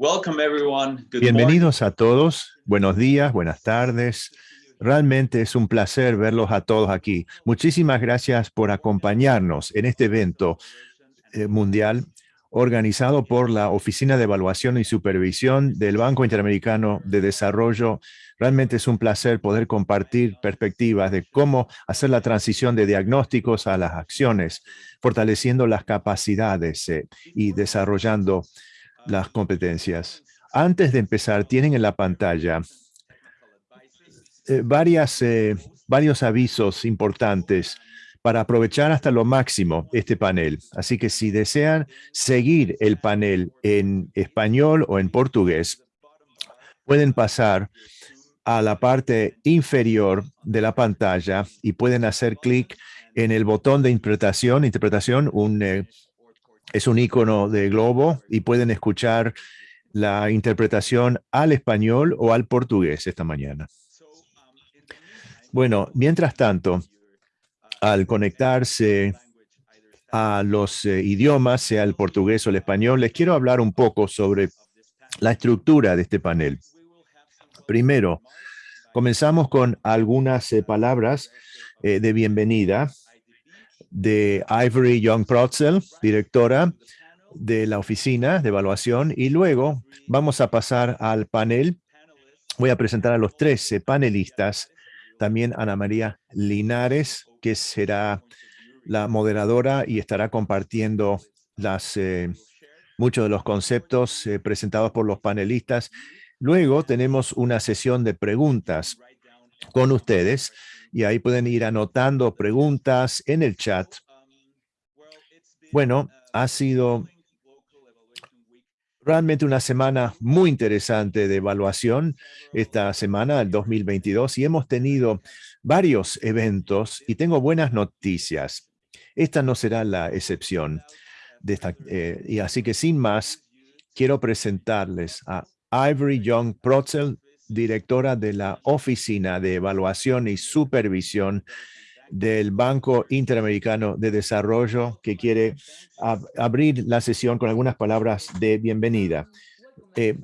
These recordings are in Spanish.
Welcome everyone. Good Bienvenidos a todos. Buenos días, buenas tardes. Realmente es un placer verlos a todos aquí. Muchísimas gracias por acompañarnos en este evento eh, mundial organizado por la Oficina de Evaluación y Supervisión del Banco Interamericano de Desarrollo. Realmente es un placer poder compartir perspectivas de cómo hacer la transición de diagnósticos a las acciones, fortaleciendo las capacidades eh, y desarrollando las competencias. Antes de empezar, tienen en la pantalla eh, varias, eh, varios avisos importantes para aprovechar hasta lo máximo este panel. Así que si desean seguir el panel en español o en portugués, pueden pasar a la parte inferior de la pantalla y pueden hacer clic en el botón de interpretación. Interpretación, un eh, es un icono de globo y pueden escuchar la interpretación al español o al portugués esta mañana. Bueno, mientras tanto, al conectarse a los eh, idiomas, sea el portugués o el español, les quiero hablar un poco sobre la estructura de este panel. Primero, comenzamos con algunas eh, palabras eh, de bienvenida de Ivory Young Protzel, directora de la oficina de evaluación, y luego vamos a pasar al panel. Voy a presentar a los 13 panelistas, también Ana María Linares, que será la moderadora y estará compartiendo eh, muchos de los conceptos eh, presentados por los panelistas. Luego tenemos una sesión de preguntas con ustedes y ahí pueden ir anotando preguntas en el chat. Bueno, ha sido realmente una semana muy interesante de evaluación esta semana, el 2022, y hemos tenido varios eventos y tengo buenas noticias. Esta no será la excepción. Eh, y así que sin más, quiero presentarles a Ivory Young Protzel, directora de la Oficina de Evaluación y Supervisión del Banco Interamericano de Desarrollo, que quiere abrir la sesión con algunas palabras de bienvenida. Eh,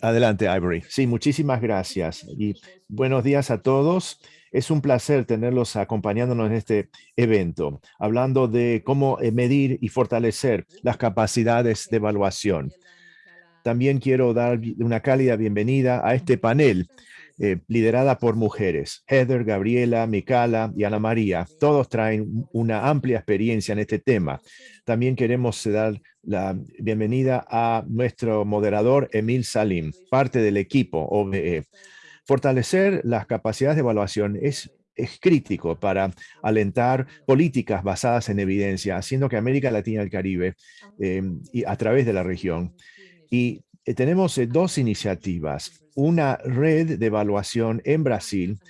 adelante, Ivory. Sí, muchísimas gracias y buenos días a todos. Es un placer tenerlos acompañándonos en este evento, hablando de cómo eh, medir y fortalecer las capacidades de evaluación. También quiero dar una cálida bienvenida a este panel eh, liderada por mujeres. Heather, Gabriela, Micala y Ana María. Todos traen una amplia experiencia en este tema. También queremos dar la bienvenida a nuestro moderador Emil Salim, parte del equipo OBE. Fortalecer las capacidades de evaluación es es crítico para alentar políticas basadas en evidencia, haciendo que América Latina y el Caribe, eh, y a través de la región, y eh, tenemos eh, dos iniciativas, una red de evaluación en Brasil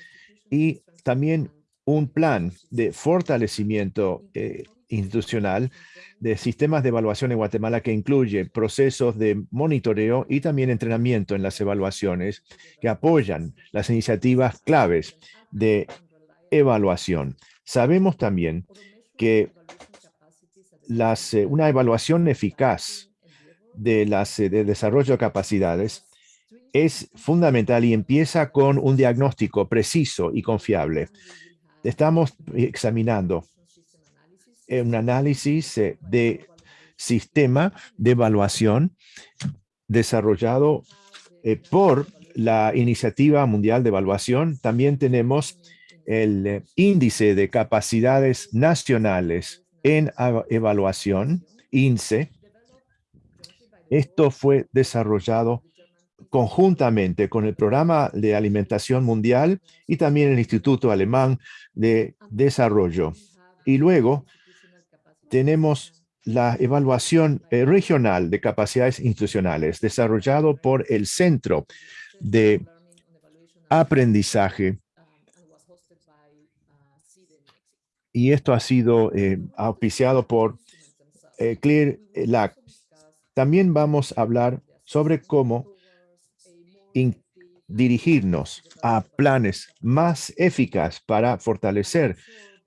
y también un plan de fortalecimiento eh, institucional de sistemas de evaluación en Guatemala que incluye procesos de monitoreo y también entrenamiento en las evaluaciones que apoyan las iniciativas claves de evaluación. Sabemos también que las, una evaluación eficaz de, las, eh, de desarrollo de capacidades es fundamental y empieza con un diagnóstico preciso y confiable. Estamos examinando un análisis eh, de sistema de evaluación desarrollado eh, por la Iniciativa Mundial de Evaluación. También tenemos el índice de capacidades nacionales en evaluación, INSE, esto fue desarrollado conjuntamente con el Programa de Alimentación Mundial y también el Instituto Alemán de Desarrollo. Y luego tenemos la evaluación eh, regional de capacidades institucionales desarrollado por el Centro de Aprendizaje y esto ha sido eh, auspiciado por eh, Clear LAC también vamos a hablar sobre cómo dirigirnos a planes más eficaces para fortalecer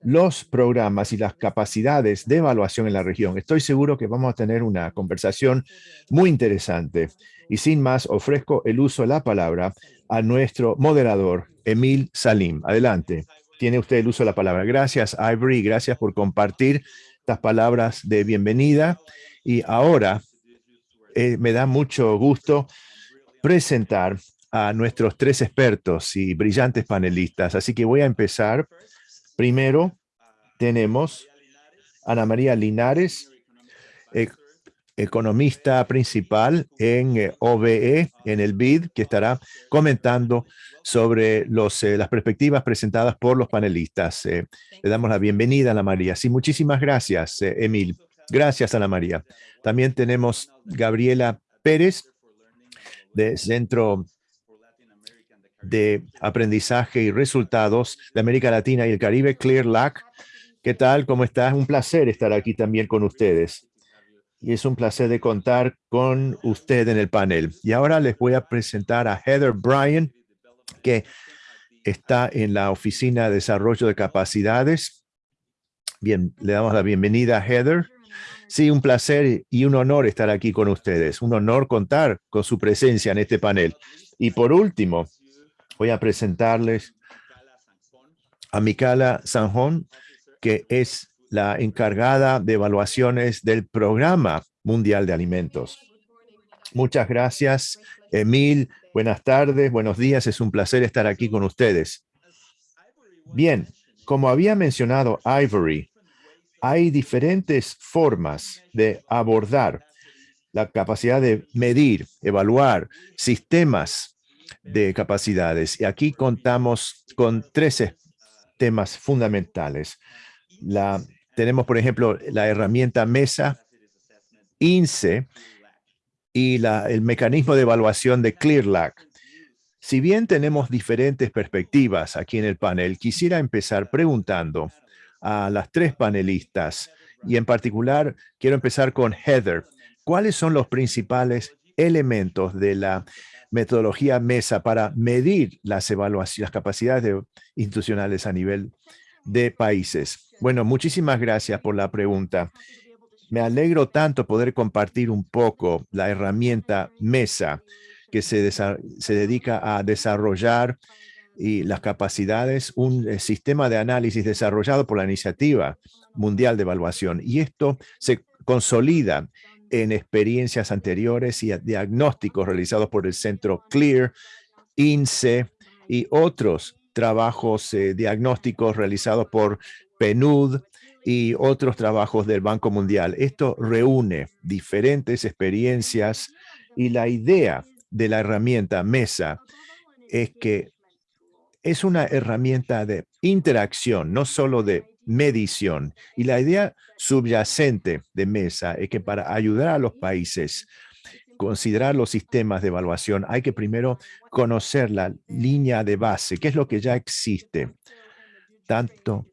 los programas y las capacidades de evaluación en la región. Estoy seguro que vamos a tener una conversación muy interesante. Y sin más, ofrezco el uso de la palabra a nuestro moderador, Emil Salim. Adelante. Tiene usted el uso de la palabra. Gracias, Ivory. Gracias por compartir estas palabras de bienvenida. Y ahora eh, me da mucho gusto presentar a nuestros tres expertos y brillantes panelistas. Así que voy a empezar. Primero tenemos Ana María Linares, e, economista principal en eh, OBE, en el BID, que estará comentando sobre los, eh, las perspectivas presentadas por los panelistas. le damos la bienvenida a Ana María. Sí, muchísimas gracias, Emil. Gracias, Ana María. También tenemos Gabriela Pérez, de Centro de Aprendizaje y Resultados de América Latina y el Caribe, Clear Lac. ¿Qué tal? ¿Cómo estás? Un placer estar aquí también con ustedes. Y es un placer de contar con usted en el panel. Y ahora les voy a presentar a Heather Bryan, que está en la Oficina de Desarrollo de Capacidades. Bien, le damos la bienvenida a Heather. Sí, un placer y un honor estar aquí con ustedes. Un honor contar con su presencia en este panel. Y por último, voy a presentarles a Micala Sanjón, que es la encargada de evaluaciones del Programa Mundial de Alimentos. Muchas gracias, Emil. Buenas tardes, buenos días. Es un placer estar aquí con ustedes. Bien, como había mencionado Ivory, hay diferentes formas de abordar la capacidad de medir, evaluar sistemas de capacidades. Y aquí contamos con tres temas fundamentales. La, tenemos, por ejemplo, la herramienta MESA, INSE y el mecanismo de evaluación de ClearLac. Si bien tenemos diferentes perspectivas aquí en el panel, quisiera empezar preguntando a las tres panelistas y en particular quiero empezar con Heather. ¿Cuáles son los principales elementos de la metodología MESA para medir las evaluaciones, las capacidades institucionales a nivel de países? Bueno, muchísimas gracias por la pregunta. Me alegro tanto poder compartir un poco la herramienta MESA que se, se dedica a desarrollar y las capacidades, un eh, sistema de análisis desarrollado por la Iniciativa Mundial de Evaluación. Y esto se consolida en experiencias anteriores y diagnósticos realizados por el Centro CLEAR, INSE y otros trabajos eh, diagnósticos realizados por PNUD y otros trabajos del Banco Mundial. Esto reúne diferentes experiencias y la idea de la herramienta MESA es que es una herramienta de interacción, no solo de medición. Y la idea subyacente de MESA es que para ayudar a los países considerar los sistemas de evaluación, hay que primero conocer la línea de base, qué es lo que ya existe, tanto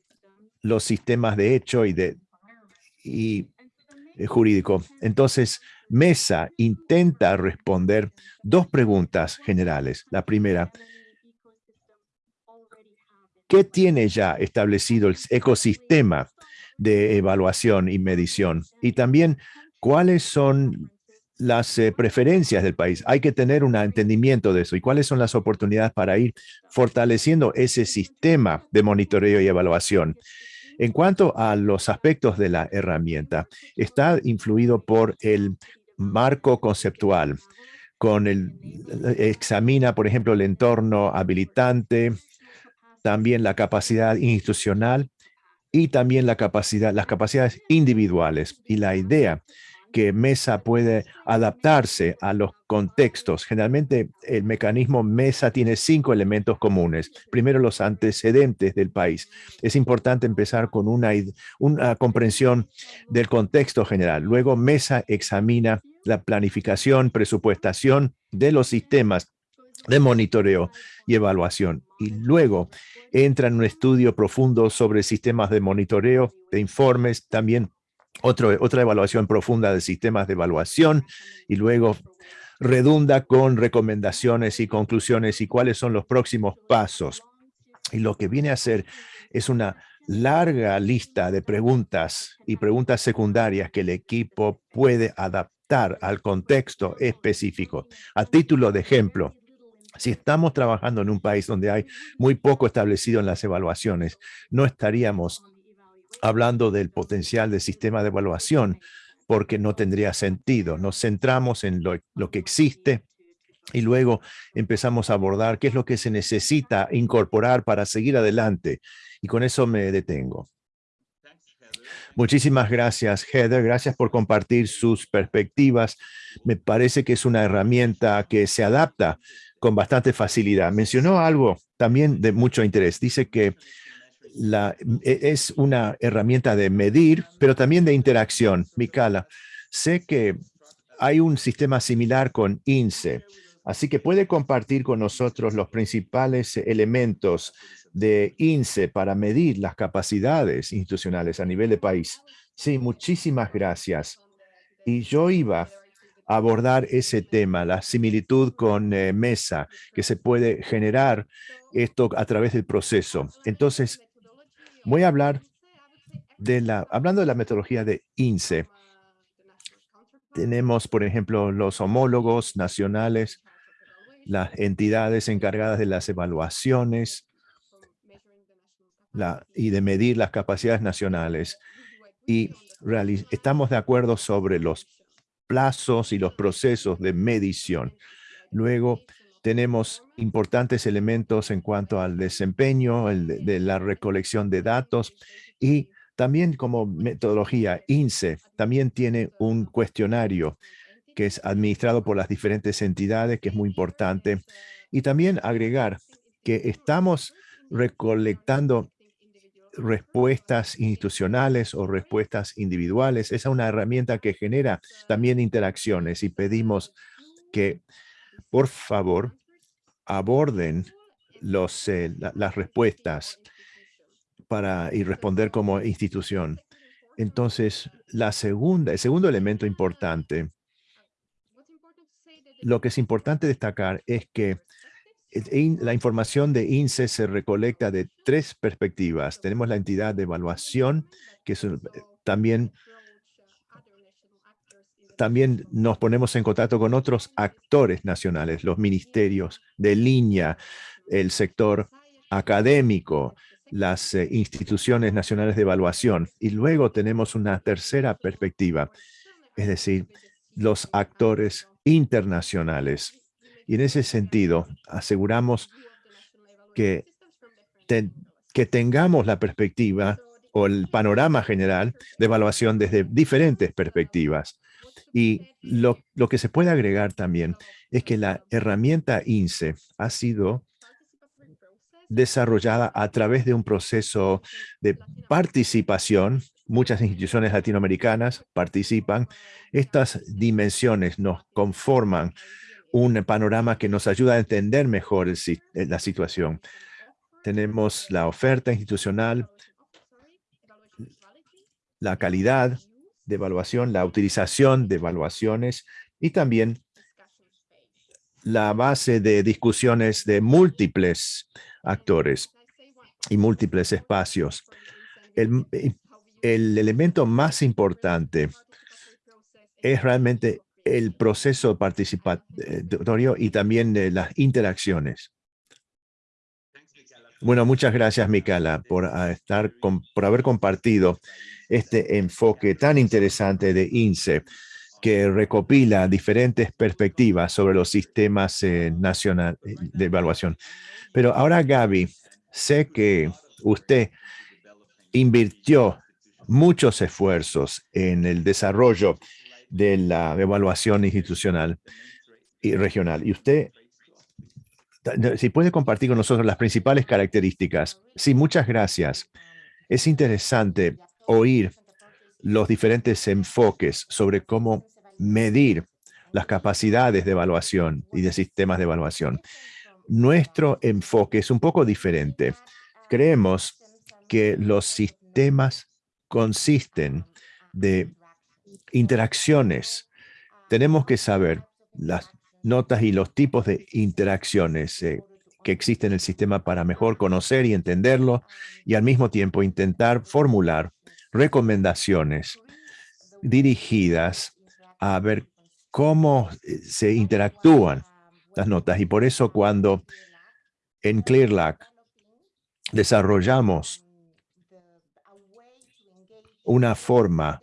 los sistemas de hecho y de y eh, jurídico. Entonces, MESA intenta responder dos preguntas generales. La primera, ¿Qué tiene ya establecido el ecosistema de evaluación y medición? Y también, ¿cuáles son las eh, preferencias del país? Hay que tener un entendimiento de eso. ¿Y cuáles son las oportunidades para ir fortaleciendo ese sistema de monitoreo y evaluación? En cuanto a los aspectos de la herramienta, está influido por el marco conceptual, con el, examina, por ejemplo, el entorno habilitante, también la capacidad institucional y también la capacidad, las capacidades individuales. Y la idea que MESA puede adaptarse a los contextos. Generalmente el mecanismo MESA tiene cinco elementos comunes. Primero, los antecedentes del país. Es importante empezar con una, una comprensión del contexto general. Luego, MESA examina la planificación, presupuestación de los sistemas de monitoreo y evaluación. Y luego entra en un estudio profundo sobre sistemas de monitoreo, de informes, también otro, otra evaluación profunda de sistemas de evaluación y luego redunda con recomendaciones y conclusiones y cuáles son los próximos pasos. Y lo que viene a hacer es una larga lista de preguntas y preguntas secundarias que el equipo puede adaptar al contexto específico. A título de ejemplo, si estamos trabajando en un país donde hay muy poco establecido en las evaluaciones, no estaríamos hablando del potencial del sistema de evaluación porque no tendría sentido. Nos centramos en lo, lo que existe y luego empezamos a abordar qué es lo que se necesita incorporar para seguir adelante. Y con eso me detengo. Muchísimas gracias, Heather. Gracias por compartir sus perspectivas. Me parece que es una herramienta que se adapta con bastante facilidad. Mencionó algo también de mucho interés. Dice que la, e, es una herramienta de medir, pero también de interacción. Mikala, sé que hay un sistema similar con INSE. Así que puede compartir con nosotros los principales elementos de INSE para medir las capacidades institucionales a nivel de país. Sí, muchísimas gracias. Y yo iba abordar ese tema, la similitud con eh, MESA, que se puede generar esto a través del proceso. Entonces, voy a hablar de la, hablando de la metodología de INSE, tenemos, por ejemplo, los homólogos nacionales las entidades encargadas de las evaluaciones y de medir las capacidades nacionales. Y estamos de acuerdo sobre los plazos y los procesos de medición. Luego tenemos importantes elementos en cuanto al desempeño, el de la recolección de datos y también como metodología, INSE también tiene un cuestionario que es administrado por las diferentes entidades, que es muy importante. Y también agregar que estamos recolectando respuestas institucionales o respuestas individuales. Esa es una herramienta que genera también interacciones y pedimos que, por favor, aborden los, eh, las respuestas para y responder como institución. Entonces, la segunda, el segundo elemento importante lo que es importante destacar es que la información de INSE se recolecta de tres perspectivas. Tenemos la entidad de evaluación, que es también, también nos ponemos en contacto con otros actores nacionales, los ministerios de línea, el sector académico, las eh, instituciones nacionales de evaluación. Y luego tenemos una tercera perspectiva, es decir, los actores internacionales. Y en ese sentido, aseguramos que, que tengamos la perspectiva o el panorama general de evaluación desde diferentes perspectivas. Y lo, lo, que se puede agregar también es que la herramienta INSE ha sido desarrollada a través de un proceso de participación muchas instituciones latinoamericanas participan. Estas dimensiones nos conforman un panorama que nos ayuda a entender mejor eh, la situación. Tenemos la oferta institucional, la calidad de evaluación, la utilización de evaluaciones y también la base de discusiones de múltiples actores y múltiples espacios. El, el elemento más importante es realmente el proceso participatorio y también las interacciones. Bueno, muchas gracias, Micaela, por, ah, estar por haber compartido este enfoque tan interesante de INSE, que recopila diferentes perspectivas sobre los sistemas eh, nacionales de evaluación. Pero ahora, Gaby, sé que usted invirtió muchos esfuerzos en el desarrollo de la evaluación institucional y regional. Y usted, si puede compartir con nosotros las principales características. Sí, muchas gracias. Es interesante oír los diferentes enfoques sobre cómo medir las capacidades de evaluación y de sistemas de evaluación. Nuestro enfoque es un poco diferente. Creemos que los sistemas consisten de interacciones. Tenemos que saber las notas y los tipos de interacciones. Eh, que existe en el sistema para mejor conocer y entenderlo y al mismo tiempo intentar formular recomendaciones dirigidas a ver cómo eh, se interactúan las notas. Y por eso cuando en ClearLac desarrollamos una forma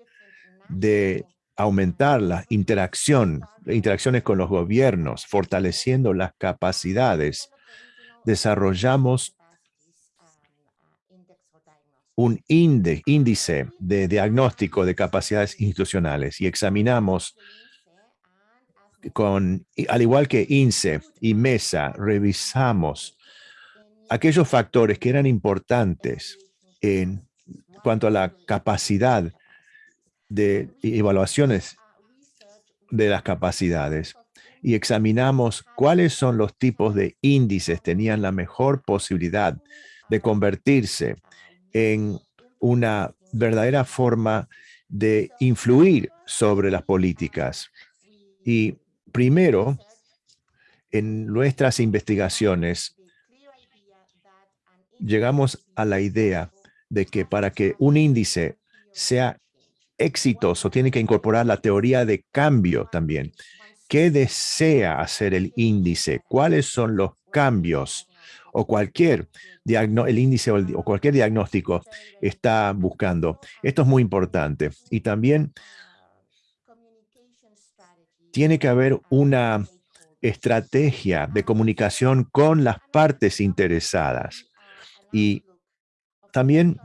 de aumentar la interacción, interacciones con los gobiernos, fortaleciendo las capacidades. Desarrollamos un índice de diagnóstico de capacidades institucionales y examinamos con, al igual que INSE y MESA, revisamos aquellos factores que eran importantes en cuanto a la capacidad de evaluaciones de las capacidades y examinamos cuáles son los tipos de índices tenían la mejor posibilidad de convertirse en una verdadera forma de influir sobre las políticas. Y primero, en nuestras investigaciones, llegamos a la idea de que para que un índice sea exitoso, tiene que incorporar la teoría de cambio también. ¿Qué desea hacer el índice? ¿Cuáles son los cambios? O cualquier el índice o, cualquier diagnóstico está buscando. Esto es muy importante. Y también tiene que haber una estrategia de comunicación con las partes interesadas. Y también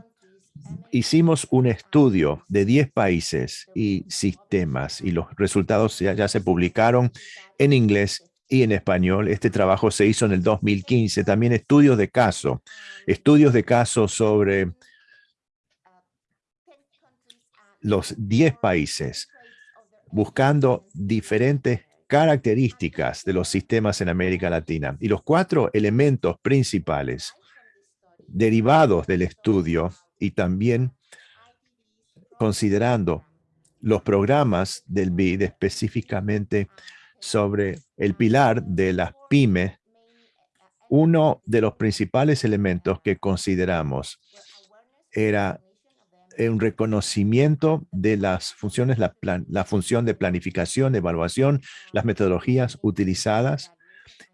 hicimos un estudio de 10 países y sistemas y los resultados ya, se publicaron en inglés y en español. Este trabajo se hizo en el 2015. También estudios de caso, estudios de caso sobre los 10 países, buscando diferentes características de los sistemas en América Latina. Y los cuatro elementos principales derivados del estudio y también considerando los programas del BID específicamente sobre el pilar de las pymes, uno de los principales elementos que consideramos era un reconocimiento de las funciones, la, la función de planificación, evaluación, las metodologías utilizadas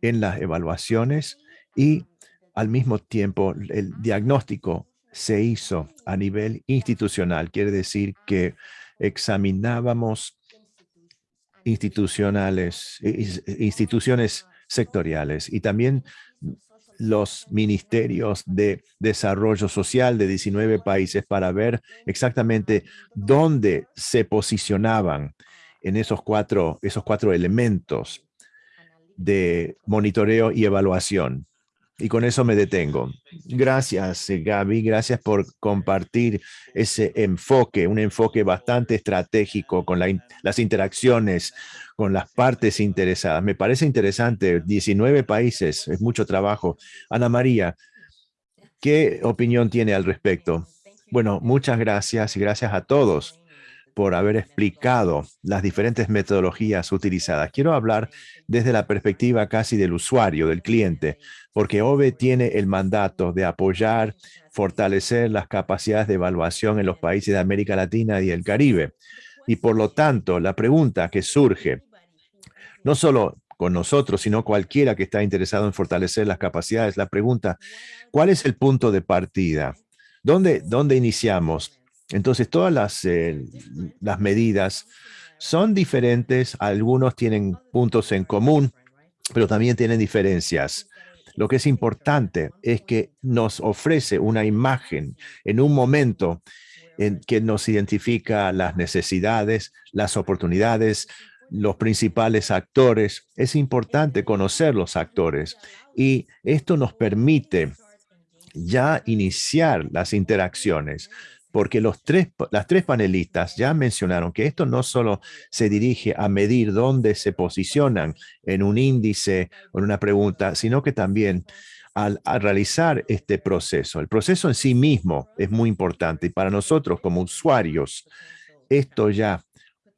en las evaluaciones y al mismo tiempo el diagnóstico se hizo a nivel institucional. Quiere decir que examinábamos institucionales, instituciones sectoriales y también los ministerios de desarrollo social de 19 países para ver exactamente dónde se posicionaban en esos cuatro, esos cuatro elementos de monitoreo y evaluación. Y con eso me detengo. Gracias, eh, Gaby. Gracias por compartir ese enfoque, un enfoque bastante estratégico con las interacciones con las partes interesadas. Me parece interesante. 19 países, es mucho trabajo. Ana María, ¿qué opinión tiene al respecto? Bueno, muchas gracias y gracias a todos por haber explicado las diferentes metodologías utilizadas. Quiero hablar desde la perspectiva casi del usuario, del cliente, porque OVE tiene el mandato de apoyar, fortalecer las capacidades de evaluación en los países de América Latina y el Caribe. Y por lo tanto, la pregunta que surge, no solo con nosotros, sino cualquiera que está interesado en fortalecer las capacidades, la pregunta, ¿cuál es el punto de partida? ¿Dónde, dónde iniciamos? Entonces, todas las, eh, las medidas son diferentes, algunos tienen puntos en común, pero también tienen diferencias. Lo que es importante es que nos ofrece una imagen en un momento en que nos identifica las necesidades, las oportunidades, los principales actores. Es importante conocer los actores y esto nos permite ya iniciar las interacciones porque los tres, las tres panelistas ya mencionaron que esto no solo se dirige a medir dónde se posicionan en un índice o en una pregunta, sino que también al, realizar este proceso. El proceso en sí mismo es muy importante y para nosotros como usuarios, esto ya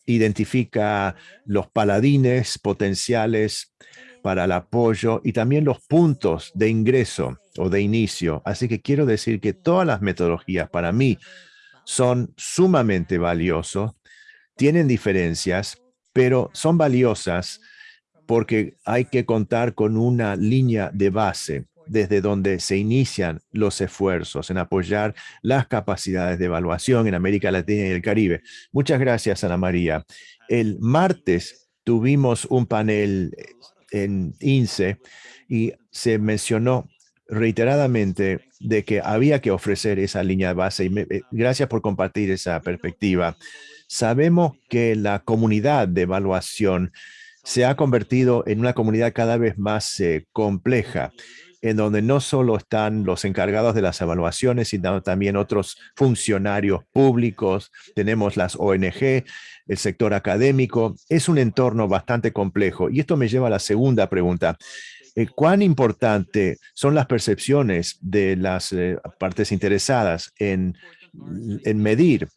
identifica los paladines potenciales para el apoyo y también los puntos de ingreso o de inicio. Así que quiero decir que todas las metodologías para mí son sumamente valiosos, tienen diferencias, pero son valiosas porque hay que contar con una línea de base desde donde se inician los esfuerzos en apoyar las capacidades de evaluación en América Latina y el Caribe. Muchas gracias, Ana María. El martes tuvimos un panel en INSE y se mencionó reiteradamente de que había que ofrecer esa línea de base y eh, gracias por compartir esa perspectiva. Sabemos que la comunidad de evaluación se ha convertido en una comunidad cada vez más eh, compleja, en donde no solo están los encargados de las evaluaciones, sino también otros funcionarios públicos, tenemos las ONG, el sector académico. Es un entorno bastante complejo. Y esto me lleva a la segunda pregunta. Eh, ¿Cuán importante son las percepciones de las eh, partes interesadas en, en, medir?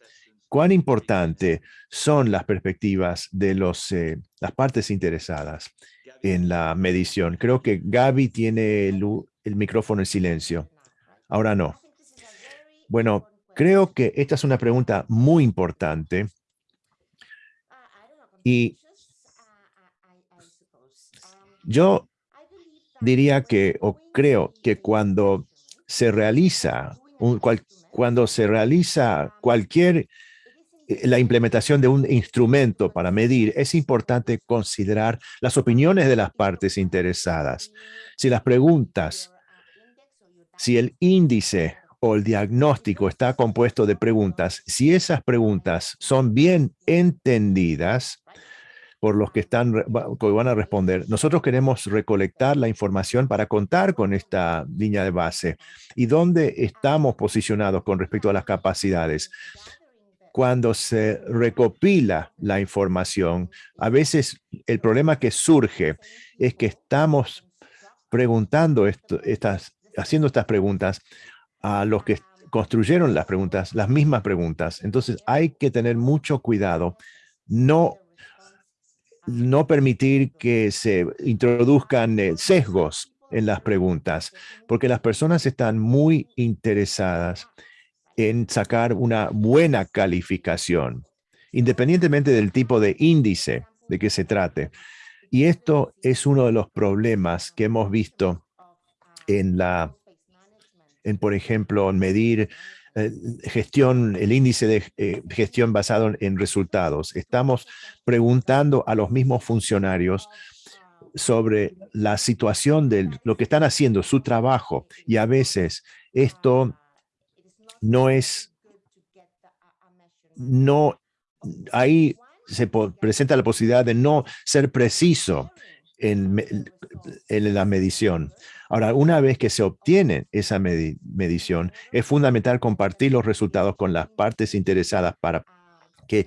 ¿Cuán importante son las perspectivas de los, eh, las partes interesadas en la medición? Creo que Gaby tiene el, el micrófono en silencio. Ahora no. Bueno, creo que esta es una pregunta muy importante y yo diría que, o creo que cuando se realiza, un, cuando se realiza cualquier, eh, la implementación de un instrumento para medir, es importante considerar las opiniones de las partes interesadas. Si las preguntas, si el índice o el diagnóstico está compuesto de preguntas, si esas preguntas son bien entendidas, por los que, están, que van a responder. Nosotros queremos recolectar la información para contar con esta línea de base y dónde estamos posicionados con respecto a las capacidades. Cuando se recopila la información, a veces el problema que surge es que estamos preguntando esto, estas, haciendo estas preguntas a los que construyeron las preguntas, las mismas preguntas. Entonces hay que tener mucho cuidado, no no permitir que se introduzcan eh, sesgos en las preguntas, porque las personas están muy interesadas en sacar una buena calificación, independientemente del tipo de índice de que se trate. Y esto es uno de los problemas que hemos visto en la, en por ejemplo, medir eh, gestión, el índice de eh, gestión basado en resultados. Estamos preguntando a los mismos funcionarios sobre la situación de lo que están haciendo, su trabajo, y a veces esto no es, no, ahí se presenta la posibilidad de no ser preciso en, en la medición. Ahora, una vez que se obtiene esa medición, es fundamental compartir los resultados con las partes interesadas para que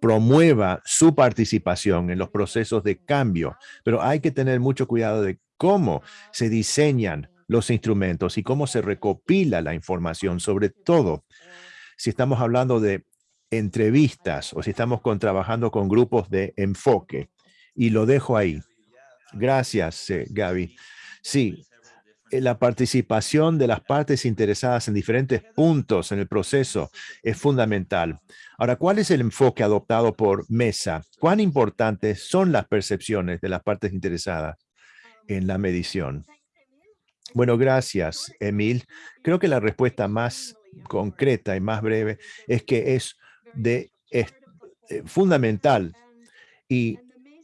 promueva su participación en los procesos de cambio. Pero hay que tener mucho cuidado de cómo se diseñan los instrumentos y cómo se recopila la información, sobre todo si estamos hablando de entrevistas o si estamos trabajando con grupos de enfoque. Y lo dejo ahí. Gracias, eh, Gaby. Sí, eh, la participación de las partes interesadas en diferentes puntos en el proceso es fundamental. Ahora, ¿cuál es el enfoque adoptado por MESA? ¿Cuán importantes son las percepciones de las partes interesadas en la medición? Bueno, gracias, Emil. Creo que la respuesta más concreta y más breve es que es de es, eh, fundamental y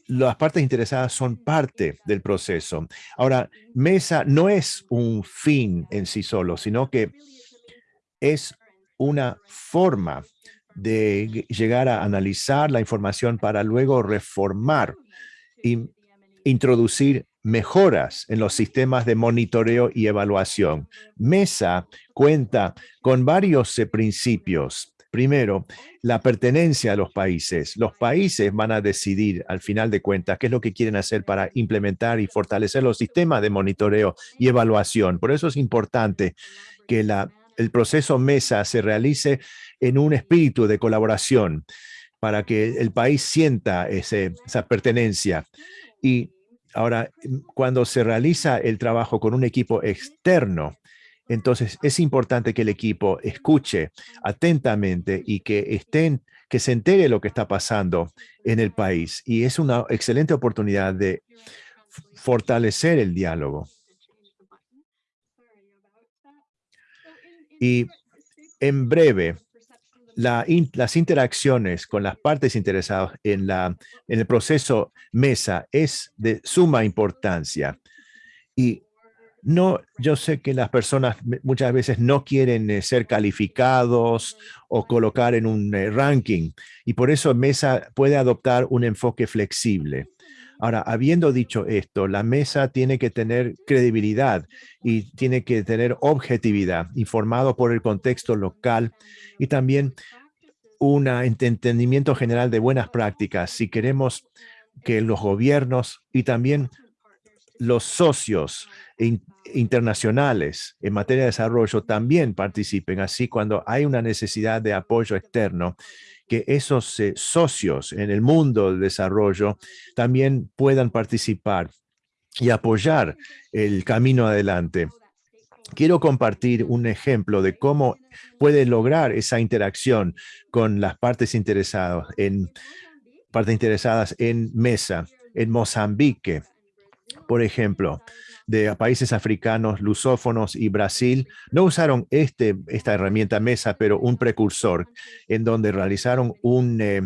las partes interesadas son parte del proceso. Ahora, Mesa no es un fin en sí solo, sino que es una forma de llegar a analizar la información para luego reformar y introducir mejoras en los sistemas de monitoreo y evaluación. Mesa cuenta con varios eh, principios Primero, la pertenencia a los países. Los países van a decidir al final de cuentas qué es lo que quieren hacer para implementar y fortalecer los sistemas de monitoreo y evaluación. Por eso es importante que la, el proceso MESA se realice en un espíritu de colaboración para que el país sienta ese, esa pertenencia. Y Ahora, cuando se realiza el trabajo con un equipo externo, entonces es importante que el equipo escuche atentamente y que estén, que se entere lo que está pasando en el país. Y es una excelente oportunidad de fortalecer el diálogo. Y en breve, las interacciones con las partes interesadas en, la, en el proceso mesa es de suma importancia. Y no, yo sé que las personas muchas veces no quieren eh, ser calificados o colocar en un eh, ranking y por eso Mesa puede adoptar un enfoque flexible. Ahora, habiendo dicho esto, la mesa tiene que tener credibilidad y tiene que tener objetividad, informado por el contexto local y también un entendimiento general de buenas prácticas. Si queremos que los gobiernos y también los socios internacionales en materia de desarrollo también participen. Así, cuando hay una necesidad de apoyo externo, que esos eh, socios en el mundo del desarrollo también puedan participar y apoyar el camino adelante. Quiero compartir un ejemplo de cómo puede lograr esa interacción con las partes interesadas en, partes interesadas en mesa. En Mozambique, por ejemplo, de países africanos, lusófonos y Brasil, no usaron este, esta herramienta mesa, pero un precursor en donde realizaron un eh,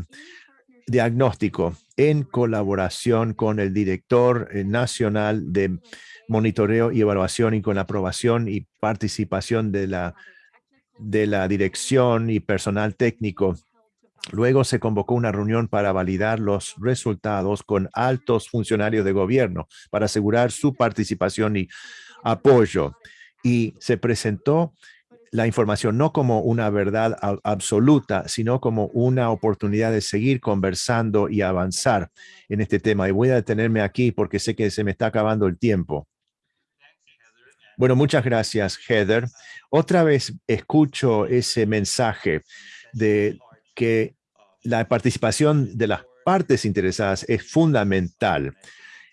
diagnóstico en colaboración con el director eh, nacional de monitoreo y evaluación y con la aprobación y participación de la, de la dirección y personal técnico Luego se convocó una reunión para validar los resultados con altos funcionarios de gobierno para asegurar su participación y apoyo. Y se presentó la información no como una verdad absoluta, sino como una oportunidad de seguir conversando y avanzar en este tema. Y voy a detenerme aquí porque sé que se me está acabando el tiempo. Bueno, muchas gracias, Heather. Otra vez escucho ese mensaje de que la participación de las partes interesadas es fundamental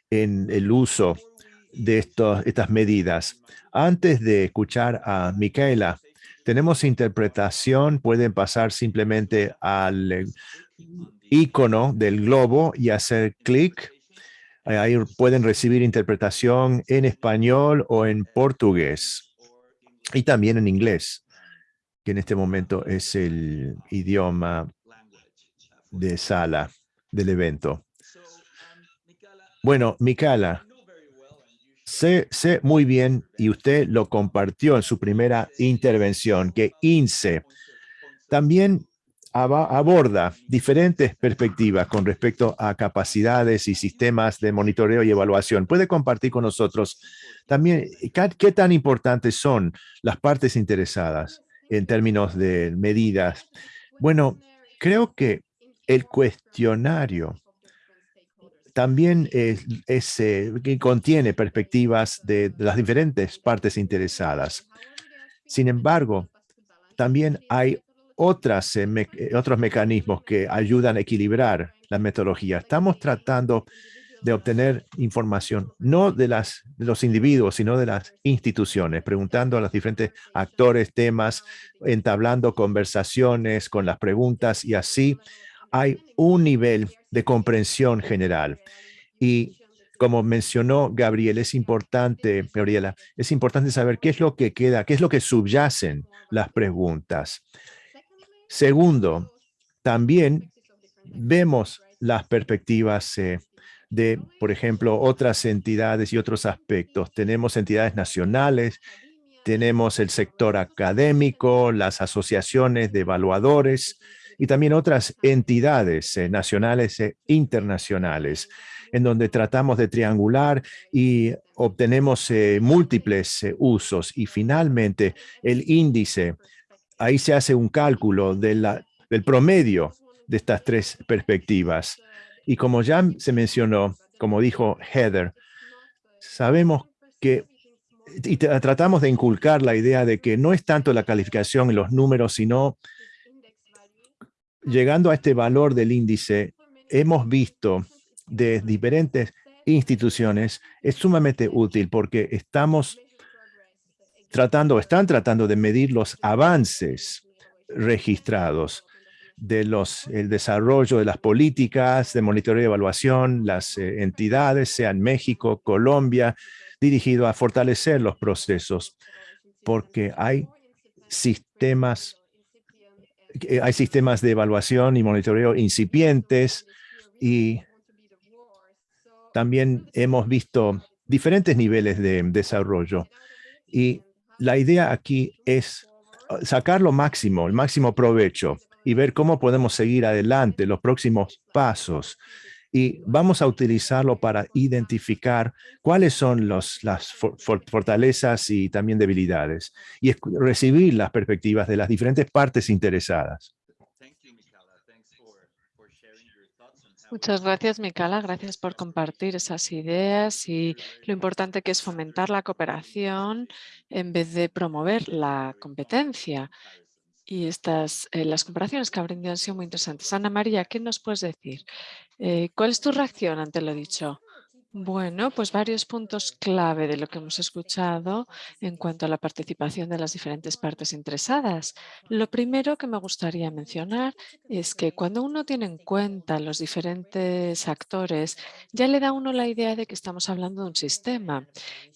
en el uso de estas medidas. Antes de escuchar a Micaela, tenemos interpretación, pueden pasar simplemente al eh, icono del globo y hacer clic. Ahí pueden recibir interpretación en español o en portugués y también en inglés que en este momento es el idioma de sala del evento. Bueno, Mikala, sé, sé muy bien, y usted lo compartió en su primera intervención, que INSE también aborda diferentes perspectivas con respecto a capacidades y sistemas de monitoreo y evaluación. ¿Puede compartir con nosotros también qué tan importantes son las partes interesadas en términos de medidas. Bueno, creo que el cuestionario también es, eh, que contiene perspectivas de, las diferentes partes interesadas. Sin embargo, también hay otras, eh, otros mecanismos que ayudan a equilibrar la metodología. Estamos tratando de obtener información, no de, las, de los individuos, sino de las instituciones, preguntando a los diferentes actores, temas, entablando conversaciones con las preguntas y así hay un nivel de comprensión general. Y como mencionó Gabriel, es importante, Gabriela, es importante saber qué es lo que queda, qué es lo que subyacen las preguntas. Segundo, también vemos las perspectivas eh, de, por ejemplo, otras entidades y otros aspectos. Tenemos entidades nacionales, tenemos el sector académico, las asociaciones de evaluadores y también otras entidades eh, nacionales e internacionales, en donde tratamos de triangular y obtenemos eh, múltiples eh, usos. Y finalmente, el índice, ahí se hace un cálculo de la, del promedio de estas tres perspectivas. Y como ya se mencionó, como dijo Heather, sabemos que y tratamos de inculcar la idea de que no es tanto la calificación en los números, sino llegando a este valor del índice, hemos visto de diferentes instituciones es sumamente útil porque estamos tratando, están tratando de medir los avances registrados de los, el desarrollo de las políticas de monitoreo y evaluación, las eh, entidades, sean México, Colombia, dirigido a fortalecer los procesos, porque hay sistemas, eh, hay sistemas de evaluación y monitoreo incipientes y también hemos visto diferentes niveles de desarrollo. Y la idea aquí es uh, sacar lo máximo, el máximo provecho y ver cómo podemos seguir adelante los próximos pasos. Y vamos a utilizarlo para identificar cuáles son los, las fortalezas y también debilidades y recibir las perspectivas de las diferentes partes interesadas. Muchas gracias, Mikala. Gracias por compartir esas ideas y lo importante que es fomentar la cooperación en vez de promover la competencia. Y estas, eh, las comparaciones que aprendido han sido muy interesantes. Ana María, ¿qué nos puedes decir? Eh, ¿Cuál es tu reacción ante lo dicho? Bueno, pues varios puntos clave de lo que hemos escuchado en cuanto a la participación de las diferentes partes interesadas. Lo primero que me gustaría mencionar es que cuando uno tiene en cuenta los diferentes actores, ya le da a uno la idea de que estamos hablando de un sistema.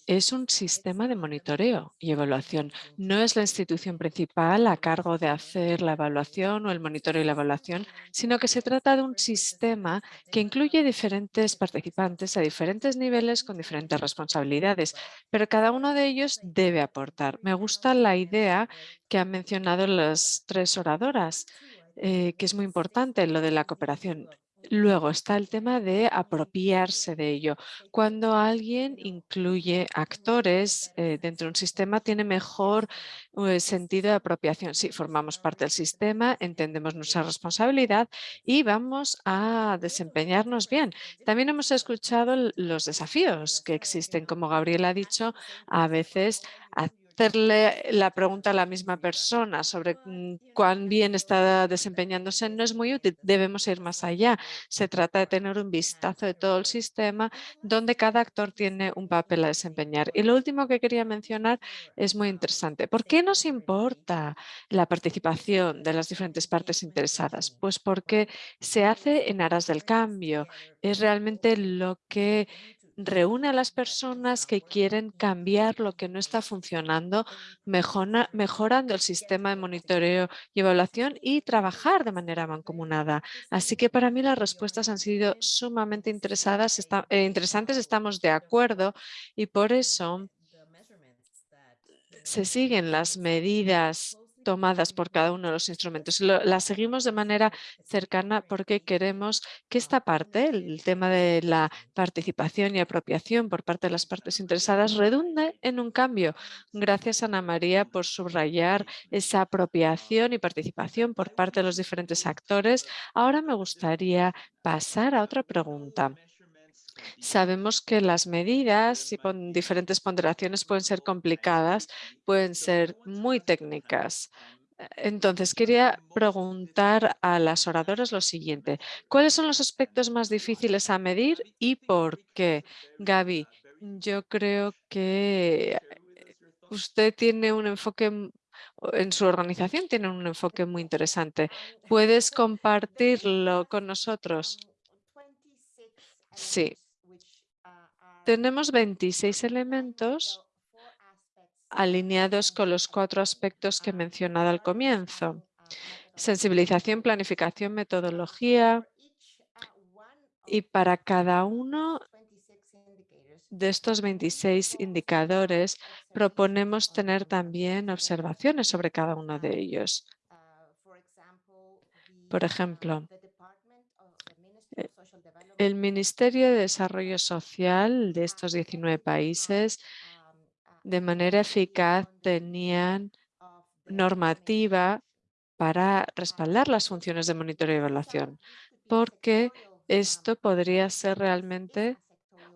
Es un sistema de monitoreo y evaluación. No es la institución principal a cargo de hacer la evaluación o el monitoreo y la evaluación, sino que se trata de un sistema que incluye diferentes participantes a diferentes niveles con diferentes responsabilidades, pero cada uno de ellos debe aportar. Me gusta la idea que han mencionado las tres oradoras, eh, que es muy importante, lo de la cooperación. Luego está el tema de apropiarse de ello. Cuando alguien incluye actores eh, dentro de un sistema, tiene mejor eh, sentido de apropiación. Si formamos parte del sistema, entendemos nuestra responsabilidad y vamos a desempeñarnos bien. También hemos escuchado los desafíos que existen. Como Gabriel ha dicho, a veces hacerle la pregunta a la misma persona sobre mm, cuán bien está desempeñándose no es muy útil. Debemos ir más allá. Se trata de tener un vistazo de todo el sistema donde cada actor tiene un papel a desempeñar. Y lo último que quería mencionar es muy interesante. ¿Por qué nos importa la participación de las diferentes partes interesadas? Pues porque se hace en aras del cambio. Es realmente lo que reúne a las personas que quieren cambiar lo que no está funcionando, mejorando el sistema de monitoreo y evaluación y trabajar de manera mancomunada. Así que para mí las respuestas han sido sumamente interesadas, eh, interesantes, estamos de acuerdo y por eso se siguen las medidas tomadas por cada uno de los instrumentos. Las seguimos de manera cercana porque queremos que esta parte, el tema de la participación y apropiación por parte de las partes interesadas, redunde en un cambio. Gracias, Ana María, por subrayar esa apropiación y participación por parte de los diferentes actores. Ahora me gustaría pasar a otra pregunta. Sabemos que las medidas y con diferentes ponderaciones pueden ser complicadas, pueden ser muy técnicas. Eh, entonces, quería preguntar a las oradoras lo siguiente. ¿Cuáles son los aspectos más difíciles a medir y por qué? Gaby, yo creo que usted tiene un enfoque en su organización tiene un enfoque muy interesante. ¿Puedes compartirlo con nosotros? Sí, tenemos 26 elementos alineados con los cuatro aspectos que he mencionado al comienzo. Sensibilización, planificación, metodología. Y para cada uno de estos 26 indicadores proponemos tener también observaciones sobre cada uno de ellos. Por ejemplo, el Ministerio de Desarrollo Social de estos 19 países de manera eficaz tenían normativa para respaldar las funciones de monitoreo y evaluación, porque esto podría ser realmente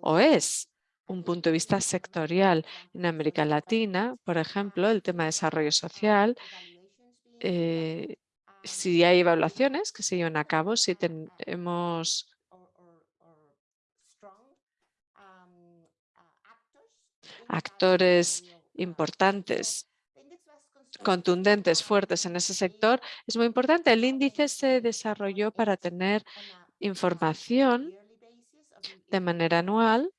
o es un punto de vista sectorial. En América Latina, por ejemplo, el tema de desarrollo social, eh, si hay evaluaciones que se llevan a cabo, si tenemos actores importantes, contundentes, fuertes en ese sector, es muy importante. El índice se desarrolló para tener información de manera anual.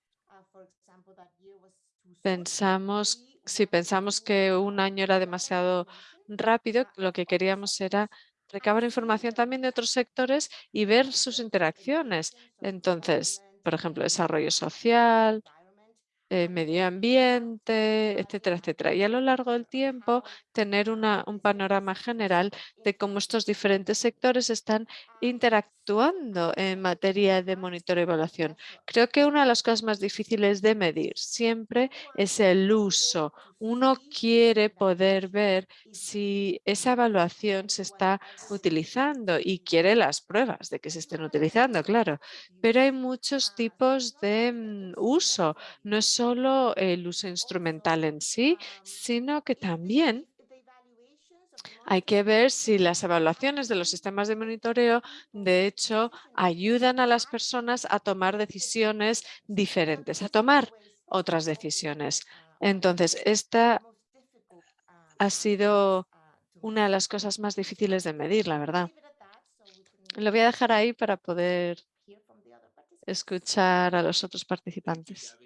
Pensamos, si pensamos que un año era demasiado rápido, lo que queríamos era recabar información también de otros sectores y ver sus interacciones. Entonces, por ejemplo, desarrollo social, eh, medio ambiente, etcétera, etcétera. Y a lo largo del tiempo tener una, un panorama general de cómo estos diferentes sectores están interactuando en materia de monitoreo y evaluación. Creo que una de las cosas más difíciles de medir siempre es el uso. Uno quiere poder ver si esa evaluación se está utilizando y quiere las pruebas de que se estén utilizando, claro. Pero hay muchos tipos de mm, uso. No es solo el uso instrumental en sí, sino que también hay que ver si las evaluaciones de los sistemas de monitoreo, de hecho, ayudan a las personas a tomar decisiones diferentes, a tomar otras decisiones. Entonces, esta ha sido una de las cosas más difíciles de medir, la verdad. Lo voy a dejar ahí para poder escuchar a los otros participantes.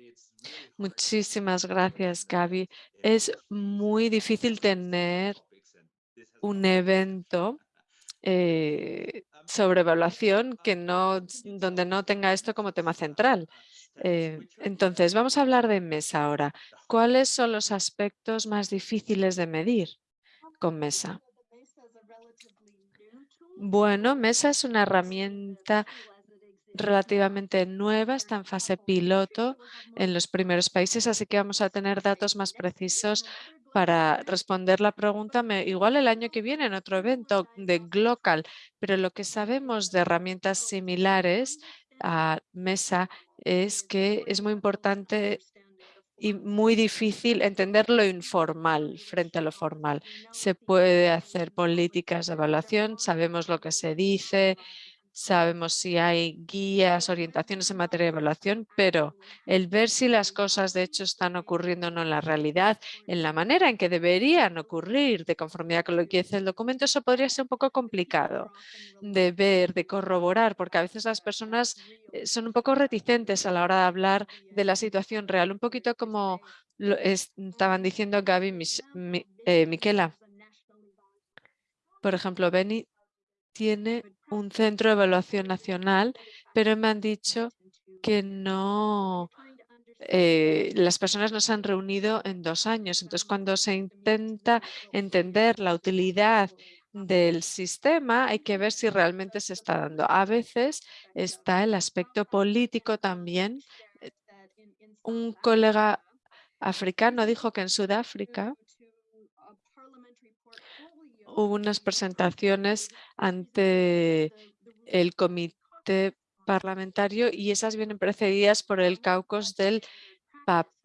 Muchísimas gracias, Gaby. Es muy difícil tener un evento eh, sobre evaluación que no, donde no tenga esto como tema central. Eh, entonces, vamos a hablar de MESA ahora. ¿Cuáles son los aspectos más difíciles de medir con MESA? Bueno, MESA es una herramienta relativamente nueva, está en fase piloto en los primeros países, así que vamos a tener datos más precisos para responder la pregunta, igual el año que viene en otro evento de Glocal, pero lo que sabemos de herramientas similares a Mesa es que es muy importante y muy difícil entender lo informal frente a lo formal. Se puede hacer políticas de evaluación, sabemos lo que se dice, sabemos si hay guías, orientaciones en materia de evaluación, pero el ver si las cosas de hecho están ocurriendo o no en la realidad, en la manera en que deberían ocurrir de conformidad con lo que dice el documento, eso podría ser un poco complicado de ver, de corroborar, porque a veces las personas eh, son un poco reticentes a la hora de hablar de la situación real, un poquito como lo estaban diciendo Gaby y eh, Miquela. Por ejemplo, Benny tiene un centro de evaluación nacional, pero me han dicho que no, eh, las personas no se han reunido en dos años. Entonces, cuando se intenta entender la utilidad del sistema, hay que ver si realmente se está dando. A veces está el aspecto político también. Un colega africano dijo que en Sudáfrica hubo unas presentaciones ante el comité parlamentario y esas vienen precedidas por el caucus del,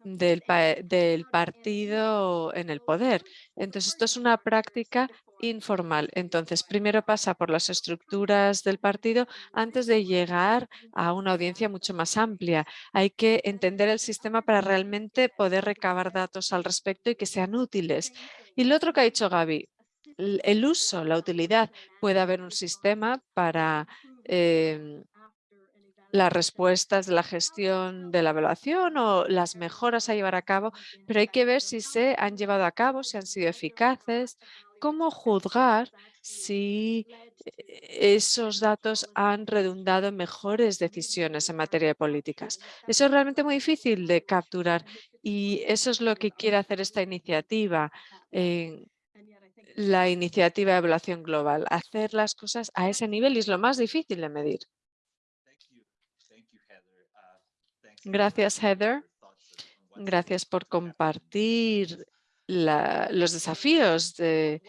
del, partido en el poder. Entonces, esto es una práctica informal. Entonces, primero pasa por las estructuras del partido antes de llegar a una audiencia mucho más amplia. Hay que entender el sistema para realmente poder recabar datos al respecto y que sean útiles. Y lo otro que ha dicho Gaby, el uso, la utilidad. Puede haber un sistema para em, las respuestas de la gestión de la evaluación o las mejoras a llevar a cabo, pero hay que ver si se han llevado a cabo, si han sido eficaces, cómo juzgar si eh, esos datos han redundado en mejores decisiones en materia de políticas. Eso es realmente muy difícil de capturar y eso es lo que quiere hacer esta iniciativa la iniciativa de evaluación global, hacer las cosas a ese nivel y es lo más difícil de medir. Gracias, Heather. Gracias por compartir los desafíos de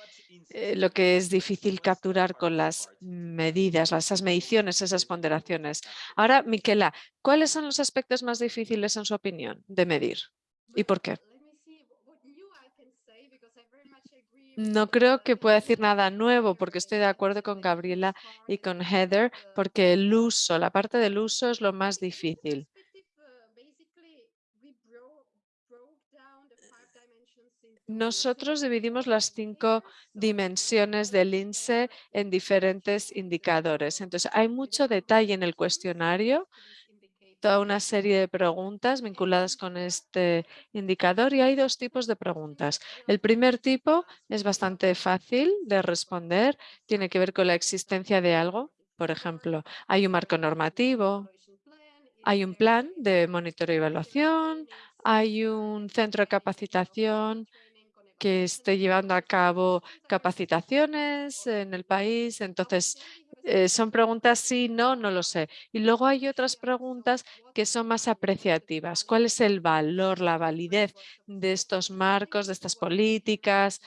eh, lo que es difícil capturar con las medidas, esas mediciones, esas ponderaciones. Ahora, Miquela, ¿cuáles son los aspectos más difíciles en su opinión de medir y por qué? No creo que pueda decir nada nuevo porque estoy de acuerdo con Gabriela y con Heather porque el uso, la parte del uso es lo más difícil. Nosotros dividimos las cinco dimensiones del INSE en diferentes indicadores. Entonces, hay mucho detalle en el cuestionario, toda una serie de preguntas vinculadas con este indicador y hay dos tipos de preguntas. El primer tipo es bastante fácil de responder, tiene que ver con la existencia de algo. Por ejemplo, hay un marco normativo, hay un plan de monitoreo y evaluación, hay un centro de capacitación que esté llevando a cabo capacitaciones en el país. Entonces, eh, son preguntas sí, no, no lo sé. Y luego hay otras preguntas que son más apreciativas. ¿Cuál es el valor, la validez de estos marcos, de estas políticas?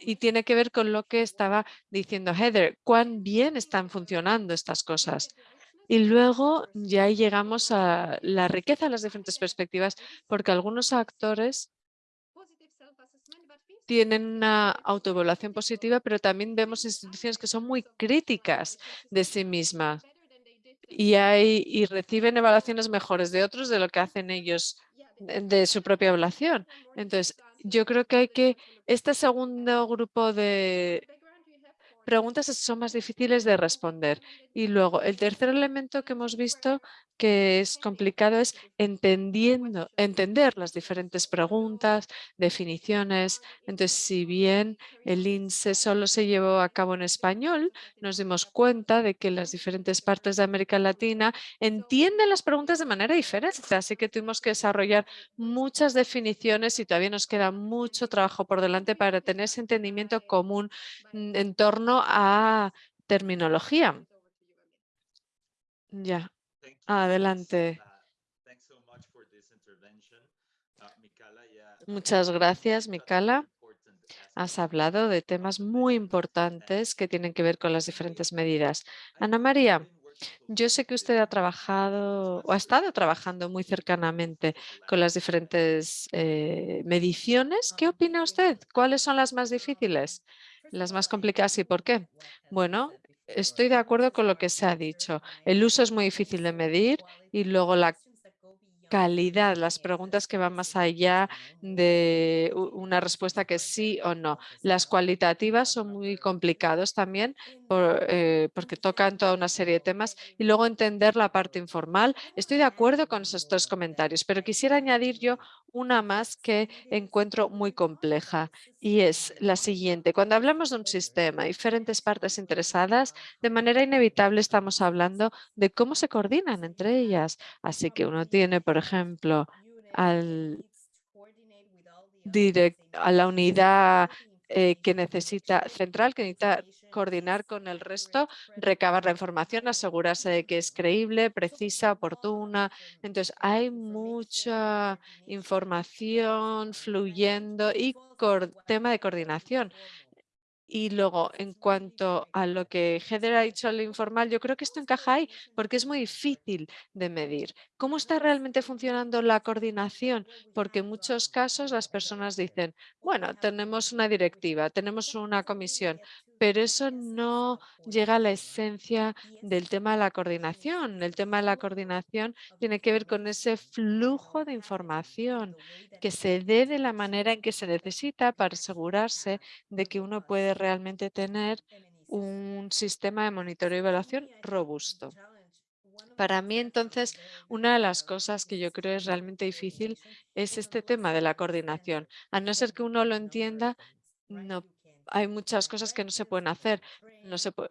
Y tiene que ver con lo que estaba diciendo Heather, cuán bien están funcionando estas cosas. Y luego ya llegamos a la riqueza de las diferentes perspectivas, porque algunos actores tienen una autoevaluación positiva, pero también vemos instituciones que son muy críticas de sí mismas y, hay, y reciben evaluaciones mejores de otros de lo que hacen ellos de su propia evaluación. Entonces, yo creo que hay que, este segundo grupo de preguntas son más difíciles de responder. Y luego, el tercer elemento que hemos visto que es complicado es entendiendo, entender las diferentes preguntas, definiciones. Entonces, si bien el INSE solo se llevó a cabo en español, nos dimos cuenta de que las diferentes partes de América Latina entienden las preguntas de manera diferente. Así que tuvimos que desarrollar muchas definiciones y todavía nos queda mucho trabajo por delante para tener ese entendimiento común mm, en torno a terminología. Ya, adelante. Muchas gracias, Mikala. Has hablado de temas muy importantes que tienen que ver con las diferentes medidas. Ana María, yo sé que usted ha trabajado o ha estado trabajando muy cercanamente con las diferentes eh, mediciones. ¿Qué opina usted? ¿Cuáles son las más difíciles? Las más complicadas y por qué? Bueno, estoy de acuerdo con lo que se ha dicho. El uso es muy difícil de medir y luego la calidad, las preguntas que van más allá de una respuesta que sí o no. Las cualitativas son muy complicados también eh, porque tocan toda una serie de temas y luego entender la parte informal. Estoy de acuerdo con esos tres comentarios, pero quisiera añadir yo una más que encuentro muy compleja y es la siguiente. Cuando hablamos de un sistema, diferentes partes interesadas, de manera inevitable estamos hablando de cómo se coordinan entre ellas. Así que uno tiene, por ejemplo, al a la unidad eh, que necesita central, que necesita coordinar con el resto, recabar la información, asegurarse de que es creíble, precisa, oportuna. Entonces, hay mucha información fluyendo y tema de coordinación. Y luego, en cuanto a lo que Heather ha dicho al informal, yo creo que esto encaja ahí porque es muy difícil de medir. ¿Cómo está realmente funcionando la coordinación? Porque en muchos casos las personas dicen, bueno, tenemos una directiva, tenemos una comisión, pero eso no llega a la esencia del tema de la coordinación. El tema de la coordinación tiene que ver con ese flujo de información que se dé de la manera en que se necesita para asegurarse de que uno puede realmente tener un sistema de monitoreo y evaluación robusto. Para mí, entonces, una de las cosas que yo creo es realmente difícil es este tema de la coordinación. A no ser que uno lo entienda, no hay muchas cosas que no se pueden hacer. No se puede,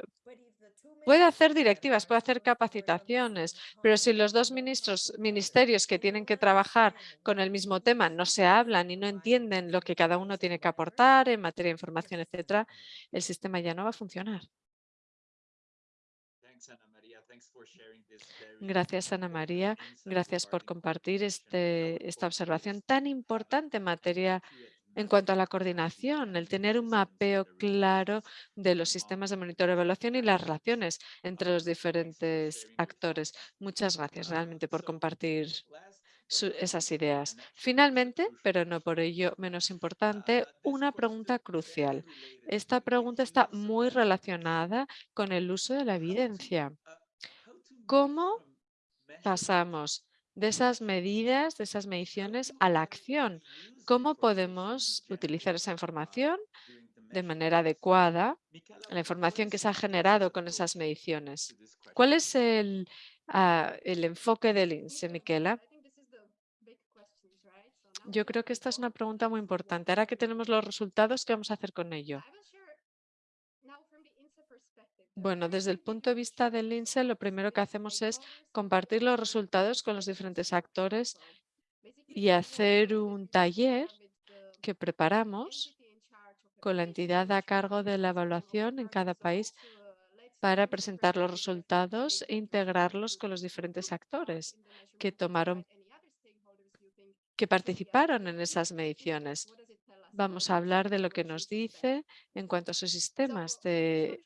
puede hacer directivas, puede hacer capacitaciones, pero si los dos ministros, ministerios que tienen que trabajar con el mismo tema no se hablan y no entienden lo que cada uno tiene que aportar en materia de información, etcétera, el sistema ya no va a funcionar. Gracias, Ana María. Gracias por compartir este, esta observación tan importante en materia en cuanto a la coordinación, el tener un mapeo claro de los sistemas de monitoreo y evaluación y las relaciones entre los diferentes actores. Muchas gracias realmente por compartir esas ideas. Finalmente, pero no por ello menos importante, una pregunta crucial. Esta pregunta está muy relacionada con el uso de la evidencia. ¿Cómo pasamos de esas medidas, de esas mediciones a la acción. ¿Cómo podemos utilizar esa información de manera adecuada, la información que se ha generado con esas mediciones? ¿Cuál es el, ah, el enfoque del INSE, Miquela? Yo creo que esta es una pregunta muy importante. Ahora que tenemos los resultados, ¿qué vamos a hacer con ello? Bueno, desde el punto de vista del INSE, lo primero que hacemos es compartir los resultados con los diferentes actores y hacer un taller que preparamos con la entidad a cargo de la evaluación en cada país para presentar los resultados e integrarlos con los diferentes actores que tomaron que participaron en esas mediciones. Vamos a hablar de lo que nos dice en cuanto a sus sistemas de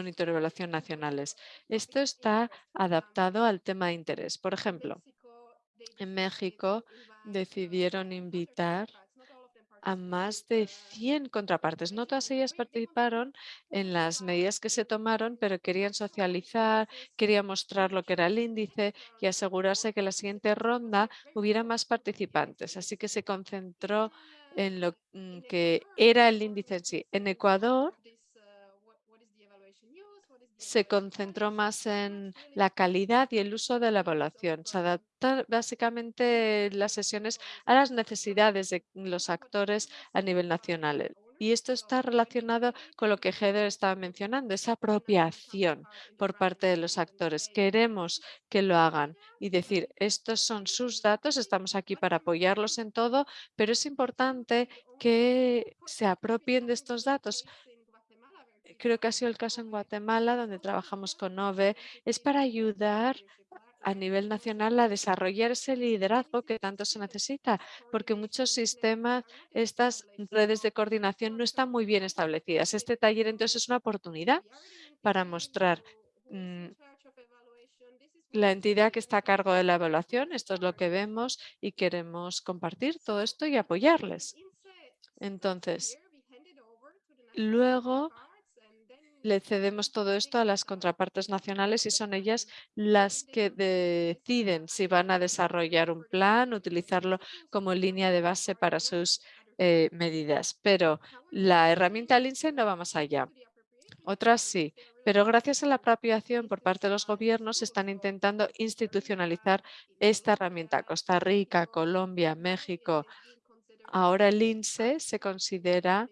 evaluación nacionales. Esto está adaptado al tema de interés. Por ejemplo, en México decidieron invitar a más de 100 contrapartes. No todas ellas participaron en las medidas que se tomaron, pero querían socializar, querían mostrar lo que era el índice y asegurarse que en la siguiente ronda hubiera más participantes. Así que se concentró en lo mm, que era el índice en sí. En Ecuador se concentró más en la calidad y el uso de la evaluación. Se adaptan básicamente las sesiones a las necesidades de los actores a nivel nacional. Y esto está relacionado con lo que Heather estaba mencionando, esa apropiación por parte de los actores. Queremos que lo hagan y decir, estos son sus datos, estamos aquí para apoyarlos en todo, pero es importante que se apropien de estos datos creo que ha sido el caso en Guatemala, donde trabajamos con OVE, es para ayudar a nivel nacional a desarrollar ese liderazgo que tanto se necesita, porque muchos sistemas, estas redes de coordinación no están muy bien establecidas. Este taller entonces es una oportunidad para mostrar mm, la entidad que está a cargo de la evaluación, esto es lo que vemos y queremos compartir todo esto y apoyarles. Entonces, luego le cedemos todo esto a las contrapartes nacionales y son ellas las que deciden si van a desarrollar un plan, utilizarlo como línea de base para sus eh, medidas. Pero la herramienta LINSE no va más allá. Otras sí, pero gracias a la apropiación por parte de los gobiernos están intentando institucionalizar esta herramienta. Costa Rica, Colombia, México. Ahora el INSE se considera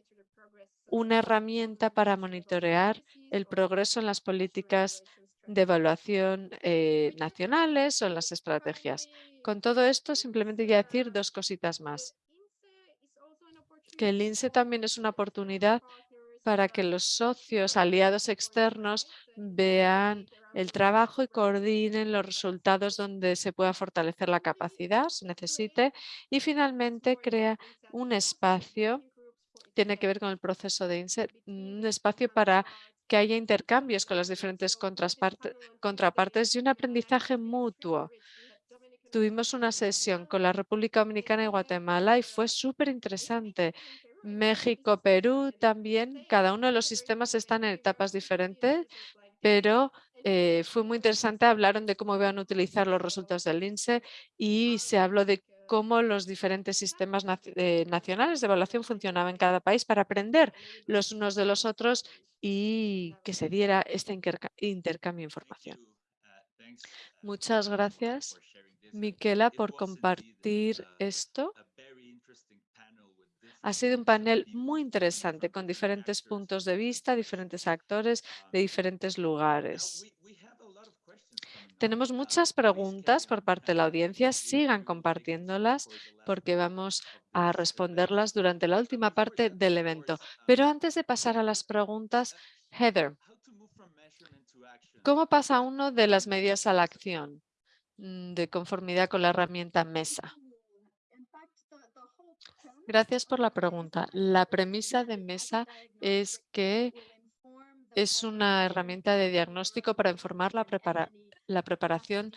una herramienta para monitorear el progreso en las políticas de evaluación eh, nacionales o en las estrategias. Con todo esto, simplemente voy a decir dos cositas más. Que el INSE también es una oportunidad para que los socios aliados externos vean el trabajo y coordinen los resultados donde se pueda fortalecer la capacidad, se necesite, y finalmente crea un espacio tiene que ver con el proceso de insert, un espacio para que haya intercambios con las diferentes contrapartes y un aprendizaje mutuo. Tuvimos una sesión con la República Dominicana y Guatemala y fue súper interesante. México, Perú también, cada uno de los sistemas están en etapas diferentes, pero eh, fue muy interesante. Hablaron de cómo iban a utilizar los resultados del INSE y se habló de cómo los diferentes sistemas eh, nacionales de evaluación funcionaban en cada país para aprender los unos de los otros y que se diera este intercambio de información. Muchas gracias, Miquela, por compartir esto. Ha sido un panel muy interesante con diferentes puntos de vista, diferentes actores de diferentes lugares. Tenemos muchas preguntas por parte de la audiencia. Sigan compartiéndolas porque vamos a responderlas durante la última parte del evento. Pero antes de pasar a las preguntas, Heather, ¿cómo pasa uno de las medidas a la acción mm, de conformidad con la herramienta MESA? Gracias por la pregunta. La premisa de MESA es que es una herramienta de diagnóstico para informar la, la preparación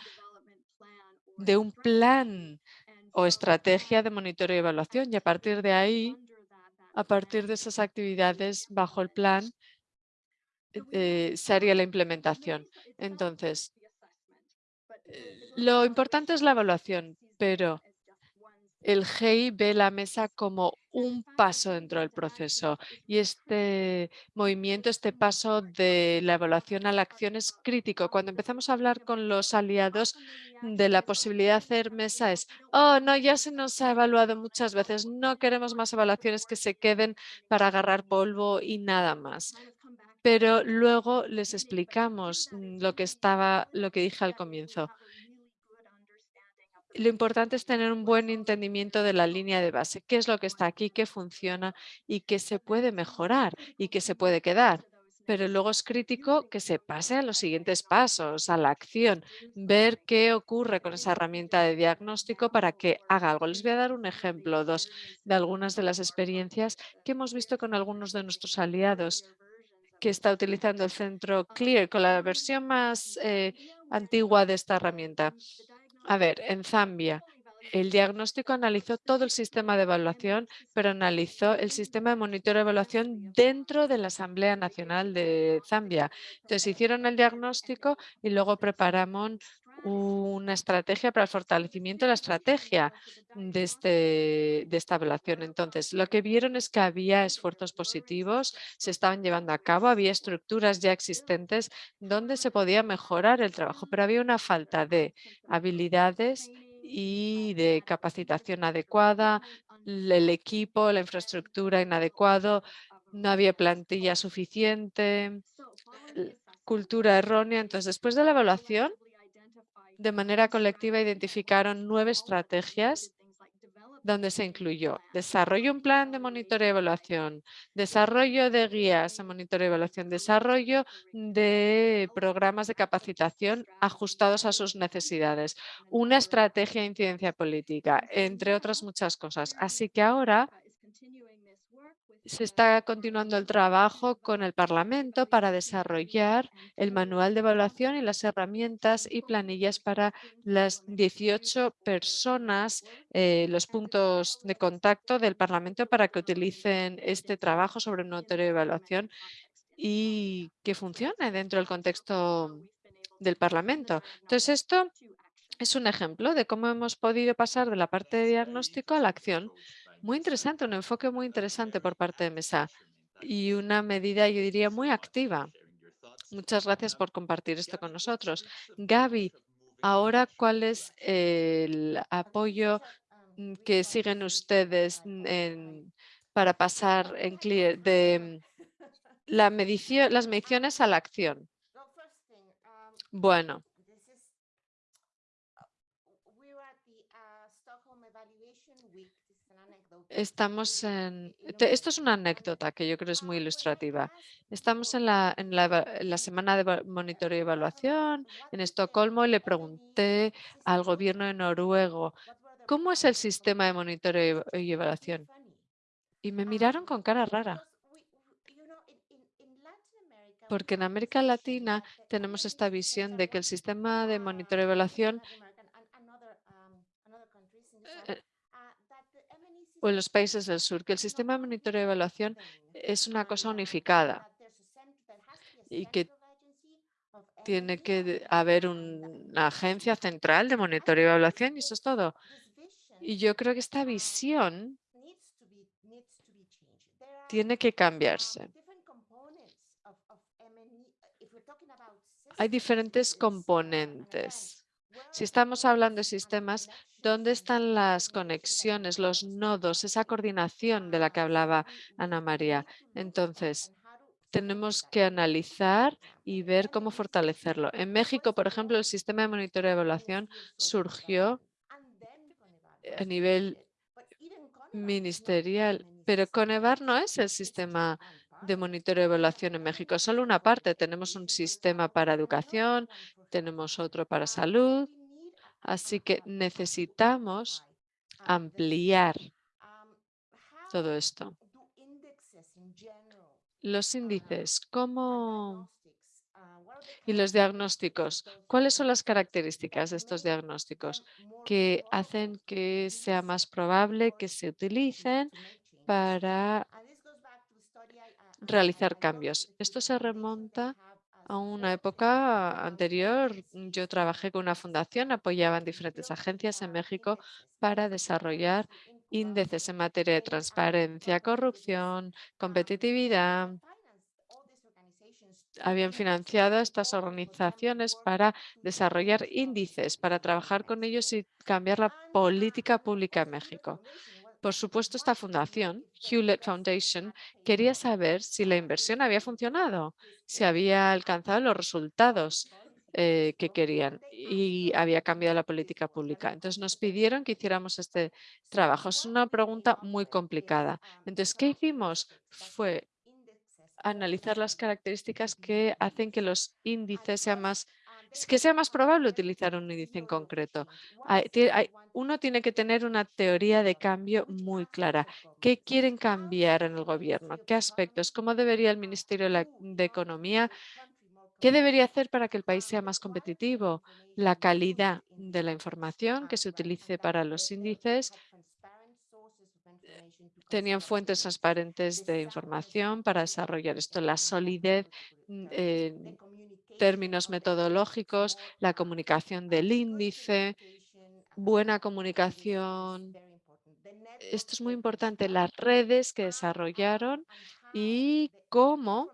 de un plan o estrategia de monitoreo y evaluación y a partir de ahí, a partir de esas actividades bajo el plan, eh, se haría la implementación. Entonces, Lo importante es la evaluación, pero el GEI ve la mesa como un paso dentro del proceso y este movimiento, este paso de la evaluación a la acción es crítico. Cuando empezamos a hablar con los aliados de la posibilidad de hacer mesa es, oh, no, ya se nos ha evaluado muchas veces, no queremos más evaluaciones que se queden para agarrar polvo y nada más. Pero luego les explicamos mm, lo que estaba, lo que dije al comienzo lo importante es tener un buen entendimiento de la línea de base, qué es lo que está aquí, qué funciona y qué se puede mejorar y qué se puede quedar. Pero luego es crítico que se pase a los siguientes pasos, a la acción, ver qué ocurre con esa herramienta de diagnóstico para que haga algo. Les voy a dar un ejemplo dos de algunas de las experiencias que hemos visto con algunos de nuestros aliados que está utilizando el centro CLEAR con la versión más eh, antigua de esta herramienta. A ver, en Zambia, el diagnóstico analizó todo el sistema de evaluación, pero analizó el sistema de monitoreo de evaluación dentro de la Asamblea Nacional de Zambia. Entonces, hicieron el diagnóstico y luego preparamos una estrategia para el fortalecimiento de la estrategia de, este, de esta evaluación. Entonces, lo que vieron es que había esfuerzos positivos, se estaban llevando a cabo, había estructuras ya existentes donde se podía mejorar el trabajo, pero había una falta de habilidades y de capacitación adecuada, el equipo, la infraestructura inadecuado, no había plantilla suficiente, cultura errónea. Entonces, después de la evaluación, de manera colectiva identificaron nueve estrategias donde se incluyó desarrollo un plan de monitoreo y evaluación, desarrollo de guías de monitoreo y evaluación, desarrollo de programas de capacitación ajustados a sus necesidades, una estrategia de incidencia política, entre otras muchas cosas. Así que ahora se está continuando el trabajo con el Parlamento para desarrollar el manual de evaluación y las herramientas y planillas para las 18 personas, eh, los puntos de contacto del Parlamento para que utilicen este trabajo sobre un de evaluación y que funcione dentro del contexto del Parlamento. Entonces, esto es un ejemplo de cómo hemos podido pasar de la parte de diagnóstico a la acción muy interesante, un enfoque muy interesante por parte de MESA y una medida, yo diría, muy activa. Muchas gracias por compartir esto con nosotros. Gaby, ahora, ¿cuál es el apoyo mm, que siguen ustedes para pasar en clear de la medición, las mediciones a la acción? Bueno, Estamos en... Esto es una anécdota que yo creo es muy ilustrativa. Estamos en la, en la, semana de monitoreo y evaluación en Estocolmo y le pregunté al gobierno de Noruego, ¿cómo es el sistema de monitoreo y evaluación? Y me miraron con cara rara. Porque en América Latina tenemos esta visión de que el sistema de monitoreo y evaluación o en los países del sur, que el sistema de monitoreo y evaluación es una cosa unificada y que tiene que haber una agencia central de monitoreo y evaluación y eso es todo. Y yo creo que esta visión tiene que cambiarse. Hay diferentes componentes. Si estamos hablando de sistemas, ¿Dónde están las conexiones, los nodos, esa coordinación de la que hablaba Ana María? Entonces, tenemos que analizar y ver cómo fortalecerlo. En México, por ejemplo, el sistema de monitoreo y evaluación surgió a nivel ministerial, pero Conevar no es el sistema de monitoreo y evaluación en México, solo una parte. Tenemos un sistema para educación, tenemos otro para salud, Así que necesitamos ampliar todo esto. Los índices, ¿cómo? Y los diagnósticos, ¿cuáles son las características de estos diagnósticos que hacen que sea más probable que se utilicen para realizar cambios? Esto se remonta A una época anterior, yo trabajé con una fundación, apoyaban diferentes agencias en México para desarrollar índices en materia de transparencia, corrupción, competitividad. Habían financiado estas organizaciones para desarrollar índices, para trabajar con ellos y cambiar la política pública en México. Por supuesto, esta fundación, Hewlett Foundation, quería saber si la inversión había funcionado, si había alcanzado los resultados eh, que querían y había cambiado la política pública. Entonces nos pidieron que hiciéramos este trabajo. Es una pregunta muy complicada. Entonces, ¿qué hicimos? Fue analizar las características que hacen que los índices sean más que sea más probable utilizar un índice en concreto. Uno tiene que tener una teoría de cambio muy clara. ¿Qué quieren cambiar en el gobierno? ¿Qué aspectos? ¿Cómo debería el Ministerio de, Economía? ¿Qué debería hacer para que el país sea más competitivo? La calidad de la información que se utilice para los índices, tenían fuentes transparentes de información para desarrollar esto, la solidez mm, términos metodológicos, la comunicación del índice, buena comunicación. Esto es muy importante, las redes que desarrollaron y cómo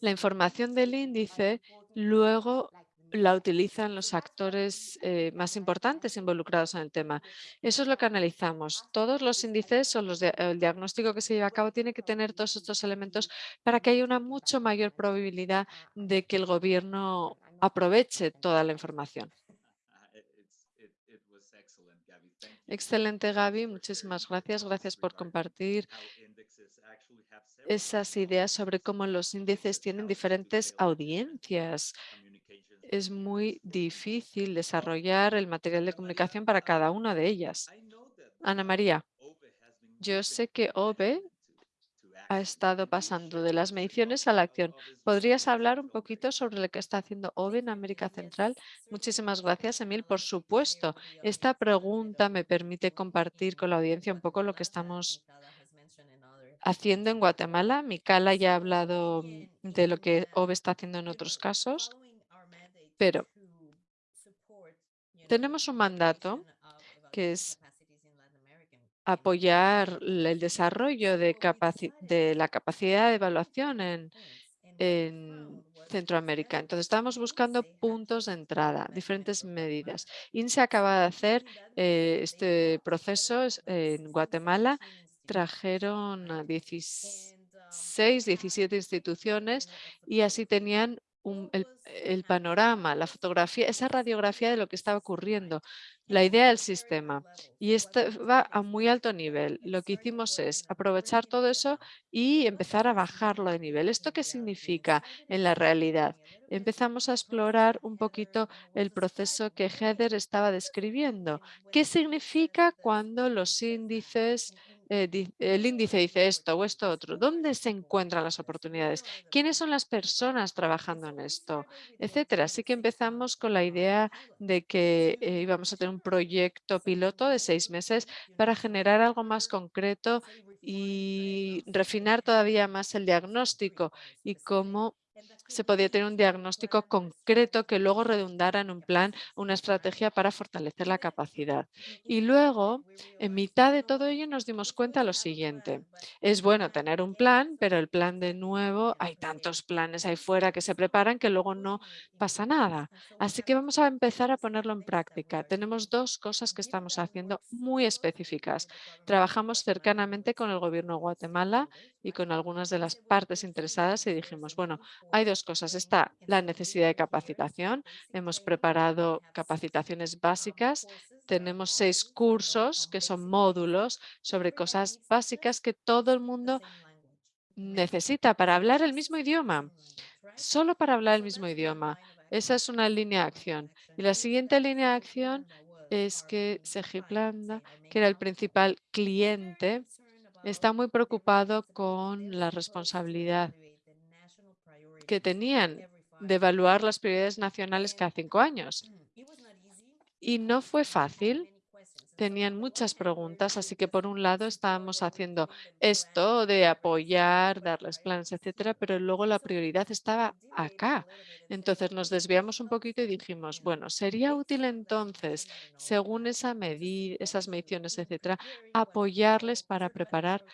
la información del índice luego la utilizan los actores eh, más importantes involucrados en el tema. Eso es lo que analizamos. Todos los índices o los dia- el diagnóstico que se lleva a cabo tiene que tener todos estos elementos para que haya una mucho mayor probabilidad de que el gobierno aproveche toda la información. Excelente, Gaby. Muchísimas gracias. Gracias por compartir esas ideas sobre cómo los índices tienen diferentes audiencias. Es muy difícil desarrollar el material de comunicación para cada una de ellas. Ana María, yo sé que OVE ha estado pasando de las mediciones a la acción. ¿Podrías hablar un poquito sobre lo que está haciendo OVE en América Central? Muchísimas gracias, Emil. Por supuesto, esta pregunta me permite compartir con la audiencia un poco lo que estamos haciendo en Guatemala. Micala ya ha hablado de lo que OVE está haciendo en otros casos, pero tenemos un mandato que es apoyar el desarrollo de, de la capacidad de evaluación en, en Centroamérica. Entonces, estamos buscando puntos de entrada, diferentes medidas. INSE acaba de hacer eh, este proceso es- en Guatemala. Trajeron a 16, 17 instituciones y así tenían un- el, el panorama, la fotografía, esa radiografía de lo que estaba ocurriendo, la idea del sistema. Y esto va a muy alto nivel. Lo que hicimos es aprovechar todo eso y empezar a bajarlo de nivel. ¿Esto qué significa en la realidad? Empezamos a explorar un poquito el proceso que Heather estaba describiendo. ¿Qué significa cuando los índices, eh, el índice dice esto o esto otro? ¿Dónde se encuentran las oportunidades? ¿Quiénes son las personas trabajando en esto? Etcétera. Así que empezamos con la idea de que eh, íbamos a tener un proyecto piloto de seis meses para generar algo más concreto y refinar todavía más el diagnóstico y cómo se podía tener un diagnóstico concreto que luego redundara en un plan, una estrategia para fortalecer la capacidad. Y luego, en mitad de todo ello, nos dimos cuenta lo siguiente. Es bueno tener un plan, pero el plan de nuevo, hay tantos planes ahí fuera que se preparan que luego no pasa nada. Así que vamos a empezar a ponerlo en práctica. Tenemos dos cosas que estamos haciendo muy específicas. Trabajamos cercanamente con el gobierno de Guatemala y con algunas de las partes interesadas y dijimos, bueno, hay dos cosas. Está la necesidad de capacitación. Hemos preparado capacitaciones básicas. Tenemos seis cursos que son módulos sobre cosas básicas que todo el mundo necesita para hablar el mismo idioma. Solo para hablar el mismo idioma. Esa es una línea de acción. Y la siguiente línea de acción es que Segiplanda, que era el principal cliente, está muy preocupado con la responsabilidad que tenían de evaluar las prioridades nacionales cada cinco años. Y no fue fácil tenían muchas preguntas, así que por un lado estábamos haciendo esto de apoyar, darles planes, etcétera, pero luego la prioridad estaba acá. Entonces nos desviamos un poquito y dijimos, bueno, sería útil entonces, según esa medida, esas mediciones, etcétera, apoyarles para preparar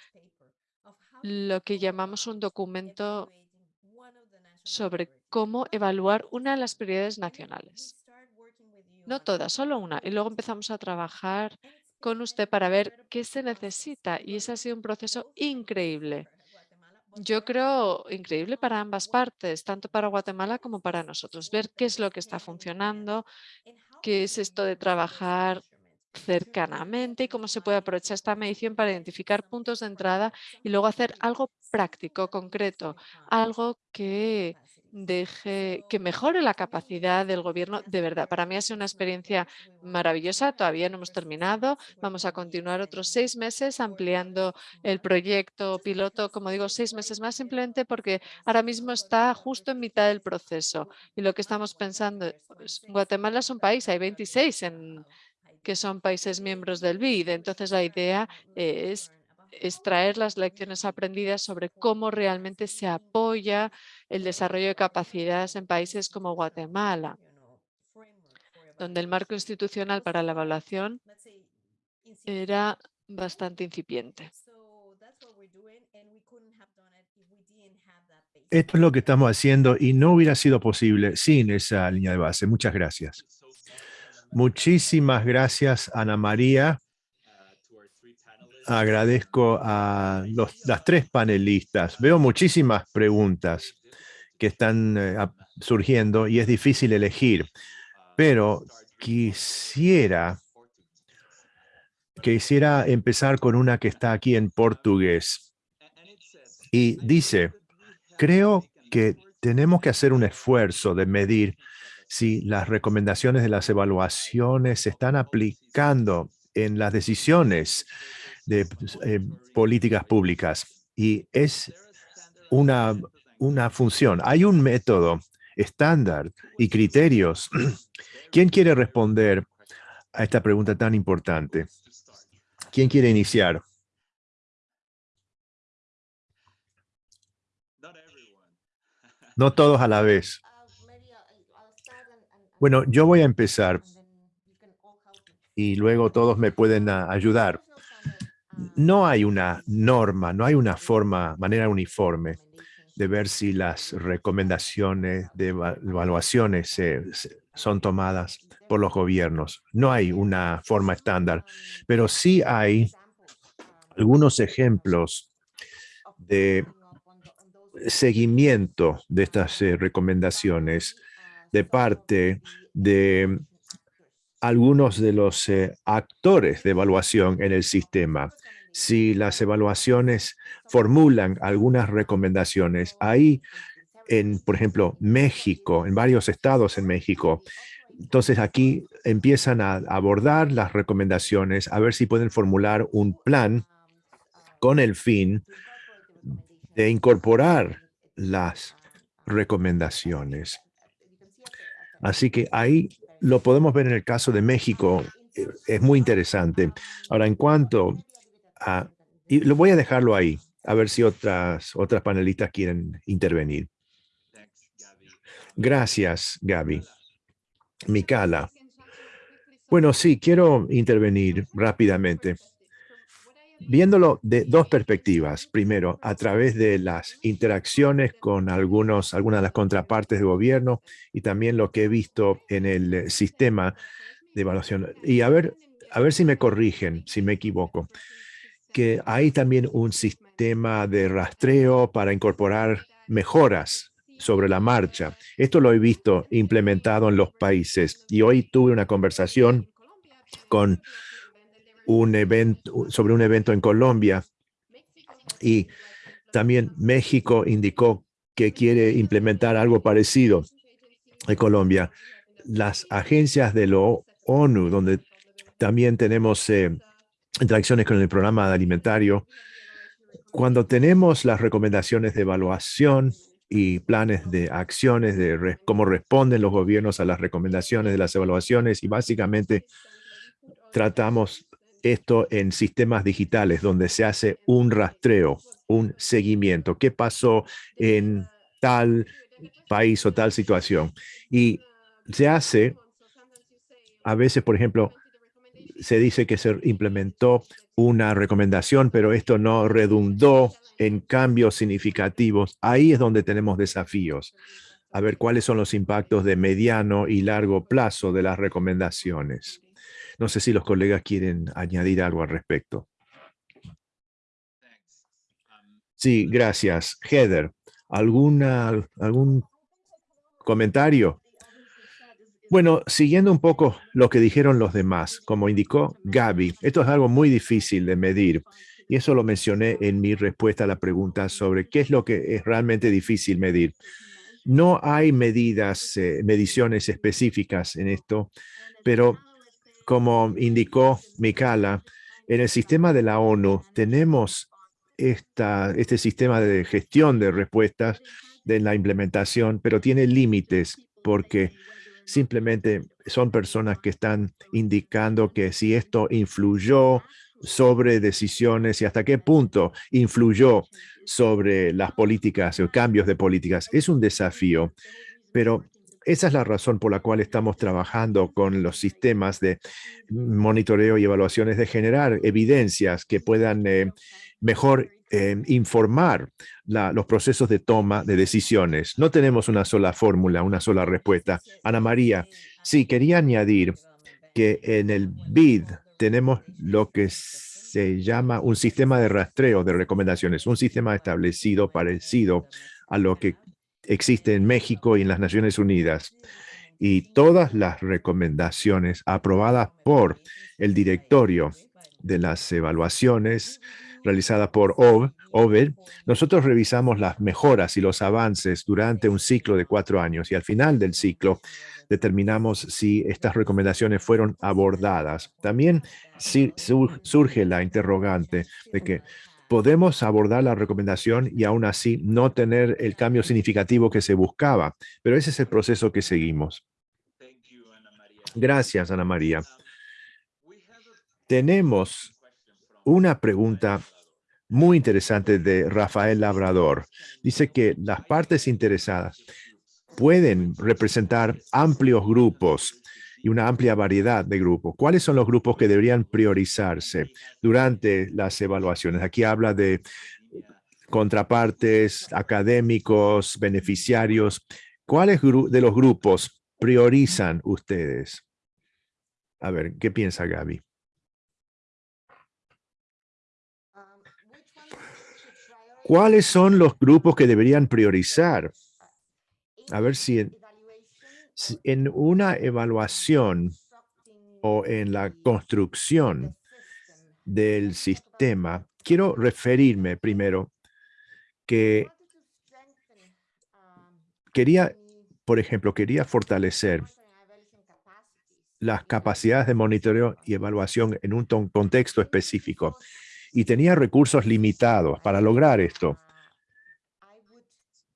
lo que llamamos un documento sobre cómo evaluar una de las prioridades nacionales. No todas, solo una. Y luego empezamos a trabajar con usted para ver qué se necesita. Y ese ha sido un proceso increíble. Yo creo increíble para ambas partes, tanto para Guatemala como para nosotros. Ver qué es lo que está funcionando, qué es esto de trabajar cercanamente y cómo se puede aprovechar esta medición para identificar puntos de entrada y luego hacer algo práctico, concreto, algo que deje, que mejore la capacidad del gobierno de verdad. Para mí ha sido una experiencia maravillosa, todavía no hemos terminado, vamos a continuar otros seis meses ampliando el proyecto piloto, como digo, seis meses más simplemente porque ahora mismo está justo en mitad del proceso y lo que estamos pensando, Guatemala es un país, hay 26 en que son países miembros del BID. Entonces, la idea es extraer las lecciones aprendidas sobre cómo realmente se apoya el desarrollo de capacidades en países como Guatemala, donde el marco institucional para la evaluación era bastante incipiente. Esto es lo que estamos haciendo y no hubiera sido posible sin esa línea de base. Muchas gracias. Muchísimas gracias, Ana María. Agradezco a las tres panelistas. Veo muchísimas preguntas que están eh, surgiendo y es difícil elegir, pero quisiera, quisiera empezar con una que está aquí en portugués. Y dice, creo que tenemos que hacer un esfuerzo de medir si las recomendaciones de las evaluaciones se están aplicando en las decisiones de eh, políticas públicas. Y es una, una función. Hay un método estándar y criterios. ¿Quién quiere responder a esta pregunta tan importante? ¿Quién quiere iniciar? No todos a la vez. Bueno, yo voy a empezar y luego todos me pueden ayudar. No hay una norma, no hay una forma, manera uniforme de ver si las recomendaciones de evaluaciones son tomadas por los gobiernos. No hay una forma estándar, pero sí hay algunos ejemplos de seguimiento de estas eh, recomendaciones de parte de algunos de los eh, actores de evaluación en el sistema. Si las evaluaciones formulan algunas recomendaciones, ahí en, por ejemplo, México, en varios estados en México, entonces aquí empiezan a abordar las recomendaciones, a ver si pueden formular un plan con el fin de incorporar las recomendaciones. Así que ahí lo podemos ver en el caso de México. Eh, es muy interesante. Ahora, en cuanto a... Y lo voy a dejarlo ahí, a ver si otras, otras panelistas quieren intervenir. Gracias, Gaby. Mikala. Bueno, sí, quiero intervenir rápidamente viéndolo de dos perspectivas. Primero, a través de las interacciones con algunos, algunas de las contrapartes de gobierno y también lo que he visto en el eh, sistema de evaluación. Y a ver, a ver si me corrigen, si me equivoco, que hay también un sistema de rastreo para incorporar mejoras sobre la marcha. Esto lo he visto implementado en los países y hoy tuve una conversación con un evento, sobre un evento en Colombia y también México indicó que quiere implementar algo parecido en Colombia. Las agencias de la ONU, donde también tenemos eh, interacciones con el programa alimentario, cuando tenemos las recomendaciones de evaluación y planes de acciones de cómo responden los gobiernos a las recomendaciones de las evaluaciones y básicamente tratamos esto en sistemas digitales donde se hace un rastreo, un seguimiento. ¿Qué pasó en tal país o tal situación? Y se hace, a veces, por ejemplo, se dice que se implementó una recomendación, pero esto no redundó en cambios significativos. Ahí es donde tenemos desafíos. A ver cuáles son los impactos de mediano y largo plazo de las recomendaciones. No sé si los colegas quieren añadir algo al respecto. Sí, gracias. Heather, ¿alguna, ¿algún comentario? Bueno, siguiendo un poco lo que dijeron los demás, como indicó Gaby, esto es algo muy difícil de medir. Y eso lo mencioné en mi respuesta a la pregunta sobre qué es lo que es realmente difícil medir. No hay medidas, eh, mediciones específicas en esto, pero como indicó Mikala, en el sistema de la ONU tenemos este sistema de gestión de respuestas de la implementación, pero tiene límites porque simplemente son personas que están indicando que si esto influyó sobre decisiones y hasta qué punto influyó sobre las políticas o cambios de políticas. Es un desafío, pero esa es la razón por la cual estamos trabajando con los sistemas de monitoreo y evaluaciones de generar evidencias que puedan eh, mejor eh, informar los procesos de toma de decisiones. No tenemos una sola fórmula, una sola respuesta. Ana María, sí, quería añadir que en el BID tenemos lo que se llama un sistema de rastreo de recomendaciones, un sistema establecido parecido a lo que existe en México y en las Naciones Unidas. Y todas las recomendaciones aprobadas por el directorio de las evaluaciones realizada por OVER, nosotros revisamos las mejoras y los avances durante un ciclo de cuatro años y al final del ciclo determinamos si estas recomendaciones fueron abordadas. También surge la interrogante de que podemos abordar la recomendación y aún así no tener el cambio significativo que se buscaba, pero ese es el proceso que seguimos. Gracias, Ana María. Tenemos una pregunta muy interesante de Rafael Labrador. Dice que las partes interesadas pueden representar amplios grupos y una amplia variedad de grupos. ¿Cuáles son los grupos que deberían priorizarse durante las evaluaciones? Aquí habla de contrapartes, académicos, beneficiarios. ¿Cuáles de los grupos priorizan ustedes? A ver, ¿qué piensa Gaby? ¿Cuáles son los grupos que deberían priorizar? A ver si en, una evaluación o en la construcción del sistema, quiero referirme primero que quería, por ejemplo, quería fortalecer las capacidades de monitoreo y evaluación en un contexto específico y tenía recursos limitados para lograr esto.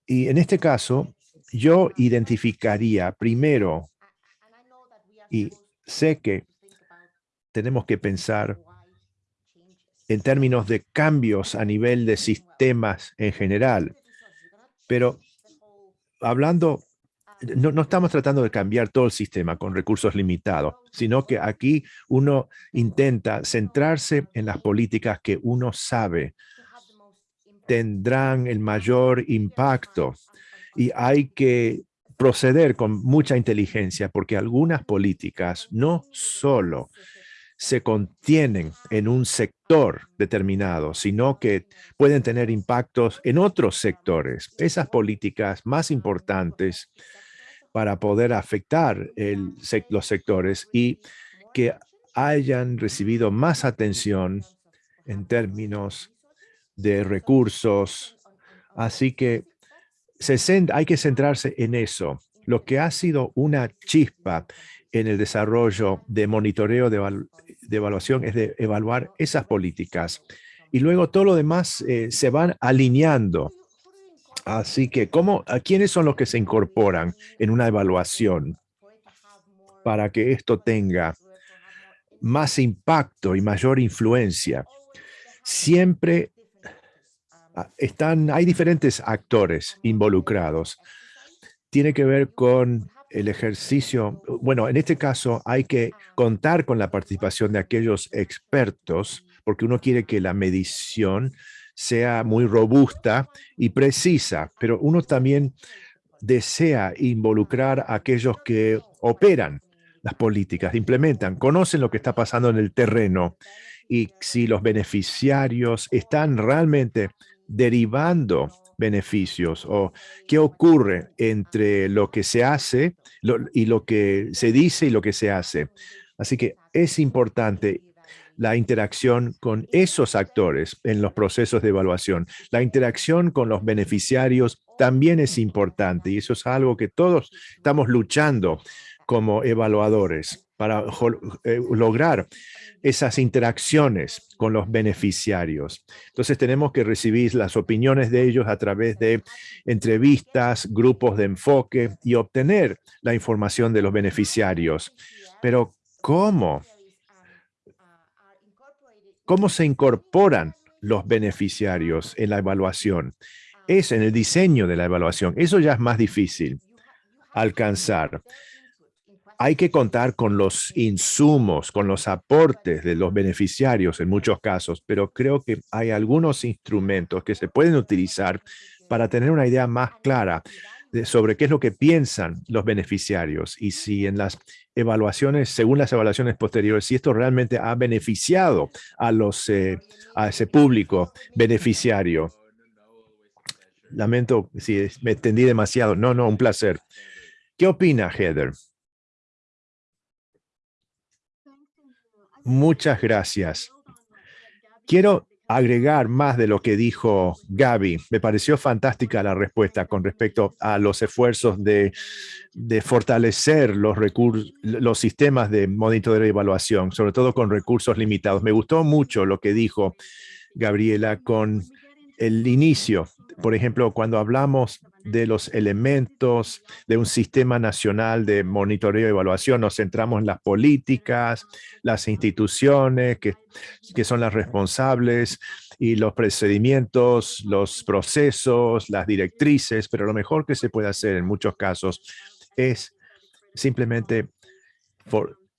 Y en este caso, yo identificaría primero, y sé que tenemos que pensar en términos de cambios a nivel de sistemas en general, pero hablando no, estamos tratando de cambiar todo el sistema con recursos limitados, sino que aquí uno intenta centrarse en las políticas que uno sabe tendrán el mayor impacto y hay que proceder con mucha inteligencia porque algunas políticas no solo se contienen en un sector determinado, sino que pueden tener impactos en otros sectores. Esas políticas más importantes para poder afectar los sectores y que hayan recibido más atención en términos de recursos. Así que hay que centrarse en eso. Lo que ha sido una chispa en el desarrollo de monitoreo de, evaluación es de evaluar esas políticas. Y luego todo lo demás eh, se van alineando Así que, ¿cómo, ¿a quiénes son los que se incorporan en una evaluación para que esto tenga más impacto y mayor influencia. Siempre están, hay diferentes actores involucrados. Tiene que ver con el ejercicio, bueno, en este caso hay que contar con la participación de aquellos expertos, porque uno quiere que la medición sea muy robusta y precisa, pero uno también desea involucrar a aquellos que operan las políticas, implementan, conocen lo que está pasando en el terreno y si los beneficiarios están realmente derivando beneficios o qué ocurre entre lo que se hace y lo que se dice y lo que se hace. Así que es importante la interacción con esos actores en los procesos de evaluación. La interacción con los beneficiarios también es importante y eso es algo que todos estamos luchando como evaluadores para eh, lograr esas interacciones con los beneficiarios. Entonces tenemos que recibir las opiniones de ellos a través de entrevistas, grupos de enfoque y obtener la información de los beneficiarios. Pero ¿cómo? ¿Cómo se incorporan los beneficiarios en la evaluación? Es en el diseño de la evaluación. Eso ya es más difícil alcanzar hay que contar con los insumos, con los aportes de los beneficiarios en muchos casos, pero creo que hay algunos instrumentos que se pueden utilizar para tener una idea más clara sobre qué es lo que piensan los beneficiarios y si en las evaluaciones, según las evaluaciones posteriores, si esto realmente ha beneficiado a, los, eh, a ese público beneficiario. Lamento si me extendí demasiado. No, no, un placer. ¿Qué opina Heather? Muchas gracias. Quiero agregar más de lo que dijo Gaby. Me pareció fantástica la respuesta con respecto a los esfuerzos de, fortalecer los, los sistemas de monitoreo y evaluación, sobre todo con recursos limitados. Me gustó mucho lo que dijo Gabriela con el inicio. Por ejemplo, cuando hablamos de los elementos de un sistema nacional de monitoreo y evaluación. Nos centramos en las políticas, las instituciones que, que son las responsables y los procedimientos, los procesos, las directrices, pero lo mejor que se puede hacer en muchos casos es simplemente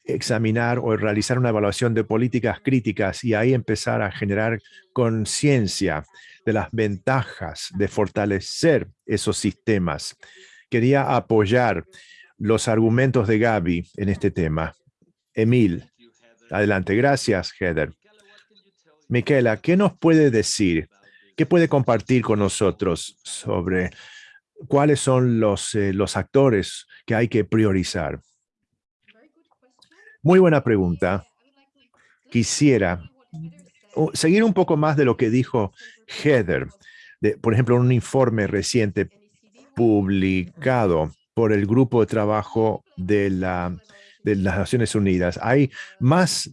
examinar o realizar una evaluación de políticas críticas y ahí empezar a generar conciencia de las ventajas de fortalecer esos sistemas. Quería apoyar los argumentos de Gaby en este tema. Emil, adelante. Gracias, Heather. Miquela, ¿qué nos puede decir? ¿Qué puede compartir con nosotros sobre cuáles son los, eh, los actores que hay que priorizar? Muy buena pregunta. Quisiera seguir un poco más de lo que dijo Heather, por ejemplo, un informe reciente publicado por el grupo de trabajo de, la, las Naciones Unidas. Hay más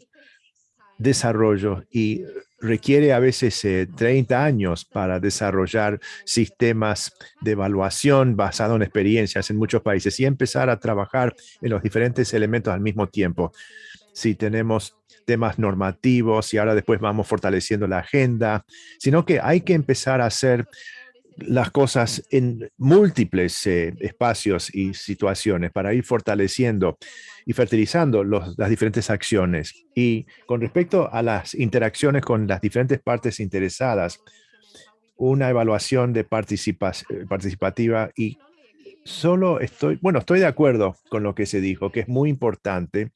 desarrollo y requiere a veces 30 eh, años para desarrollar sistemas de evaluación basado en experiencias en muchos países y empezar a trabajar en los diferentes elementos al mismo tiempo. Si tenemos temas normativos y ahora después vamos fortaleciendo la agenda, sino que hay que empezar a hacer las cosas en múltiples eh, espacios y situaciones para ir fortaleciendo y fertilizando las diferentes acciones. Y con respecto a las interacciones con las diferentes partes interesadas, una evaluación de eh, participativa y solo estoy, bueno, estoy de acuerdo con lo que se dijo, que es muy importante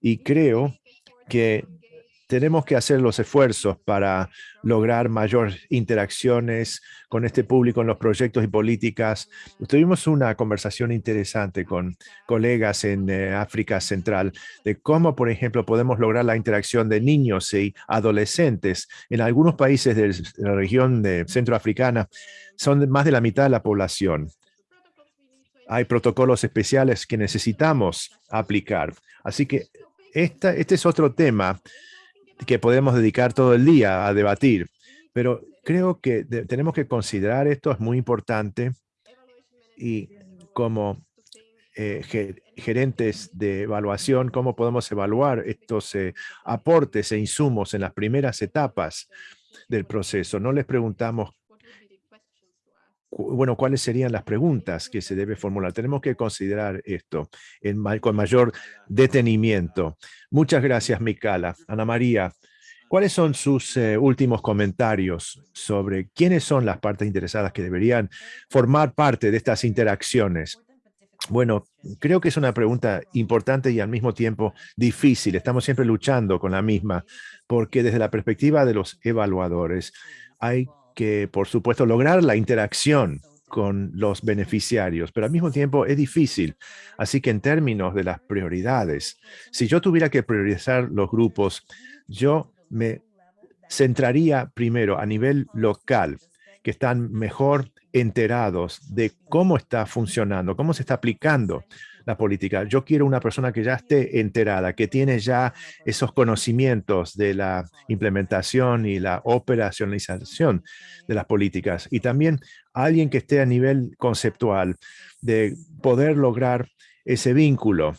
y creo que tenemos que hacer los esfuerzos para lograr mayor interacciones con este público en los proyectos y políticas. Tuvimos una conversación interesante con colegas en eh, África Central de cómo, por ejemplo, podemos lograr la interacción de niños y adolescentes. En algunos países de la región de centroafricana son más de la mitad de la población. Hay protocolos especiales que necesitamos aplicar. Así que este es otro tema que podemos dedicar todo el día a debatir, pero creo que tenemos que considerar esto, es muy importante y como eh, gerentes de evaluación, cómo podemos evaluar estos eh, aportes e insumos en las primeras etapas del proceso. No les preguntamos bueno, cuáles serían las preguntas que se debe formular. Tenemos que considerar esto en, con mayor detenimiento. Muchas gracias, Micala. Ana María, ¿cuáles son sus eh, últimos comentarios sobre quiénes son las partes interesadas que deberían formar parte de estas interacciones? Bueno, creo que es una pregunta importante y al mismo tiempo difícil. Estamos siempre luchando con la misma, porque desde la perspectiva de los evaluadores hay que, por supuesto, lograr la interacción con los beneficiarios, pero al mismo tiempo es difícil. Así que en términos de las prioridades, si yo tuviera que priorizar los grupos, yo me centraría primero a nivel local, que están mejor enterados de cómo está funcionando, cómo se está aplicando la política. Yo quiero una persona que ya esté enterada, que tiene ya esos conocimientos de la implementación y la operacionalización de las políticas. Y también alguien que esté a nivel conceptual de poder lograr ese vínculo.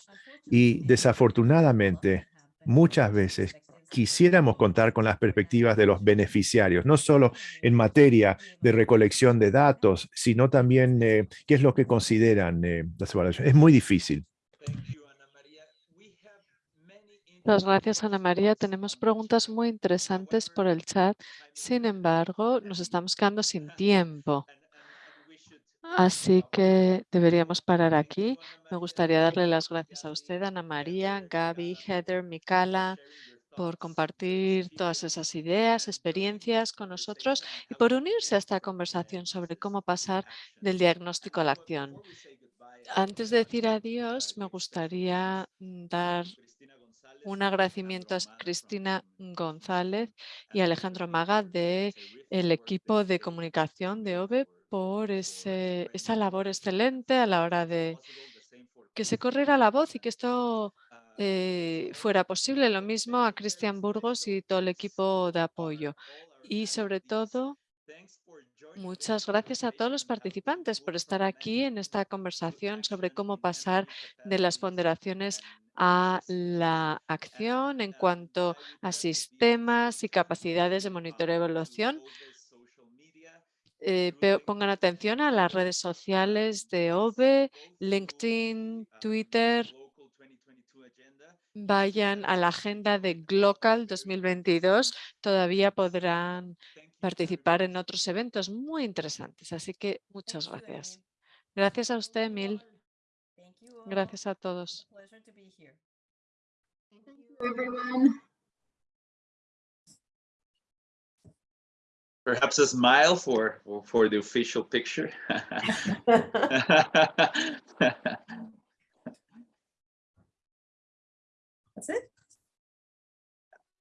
Y desafortunadamente, muchas veces quisiéramos contar con las perspectivas de los beneficiarios, no solo en materia de recolección de datos, sino también eh, qué es lo que consideran eh, las evaluaciones. Es muy difícil. Muchas gracias, Ana María. Tenemos preguntas muy interesantes por el chat. Sin embargo, nos estamos quedando sin tiempo. Así que deberíamos parar aquí. Me gustaría darle las gracias a usted, Ana María, Gaby, Heather, Mikala, por compartir todas esas ideas, experiencias con nosotros y por unirse a esta conversación sobre cómo pasar del diagnóstico a la acción. Antes de decir adiós, me gustaría mm, dar un agradecimiento a Cristina González y Alejandro Maga del equipo de comunicación de OVE por ese, esa labor excelente a la hora de que se corriera la voz y que esto eh, fuera posible. Lo mismo a Cristian Burgos y todo el equipo de apoyo. Y sobre todo, muchas gracias a todos los participantes por estar aquí en esta conversación sobre cómo pasar de las ponderaciones a la acción en cuanto a sistemas y capacidades de monitoreo y evaluación. Eh, pongan atención a las redes sociales de OVE, LinkedIn, Twitter, vayan a la agenda de Glocal 2022, todavía podrán participar en otros eventos muy interesantes. Así que muchas gracias. Gracias a usted, Emil. Gracias a todos. Perhaps a smile for for the official picture. it?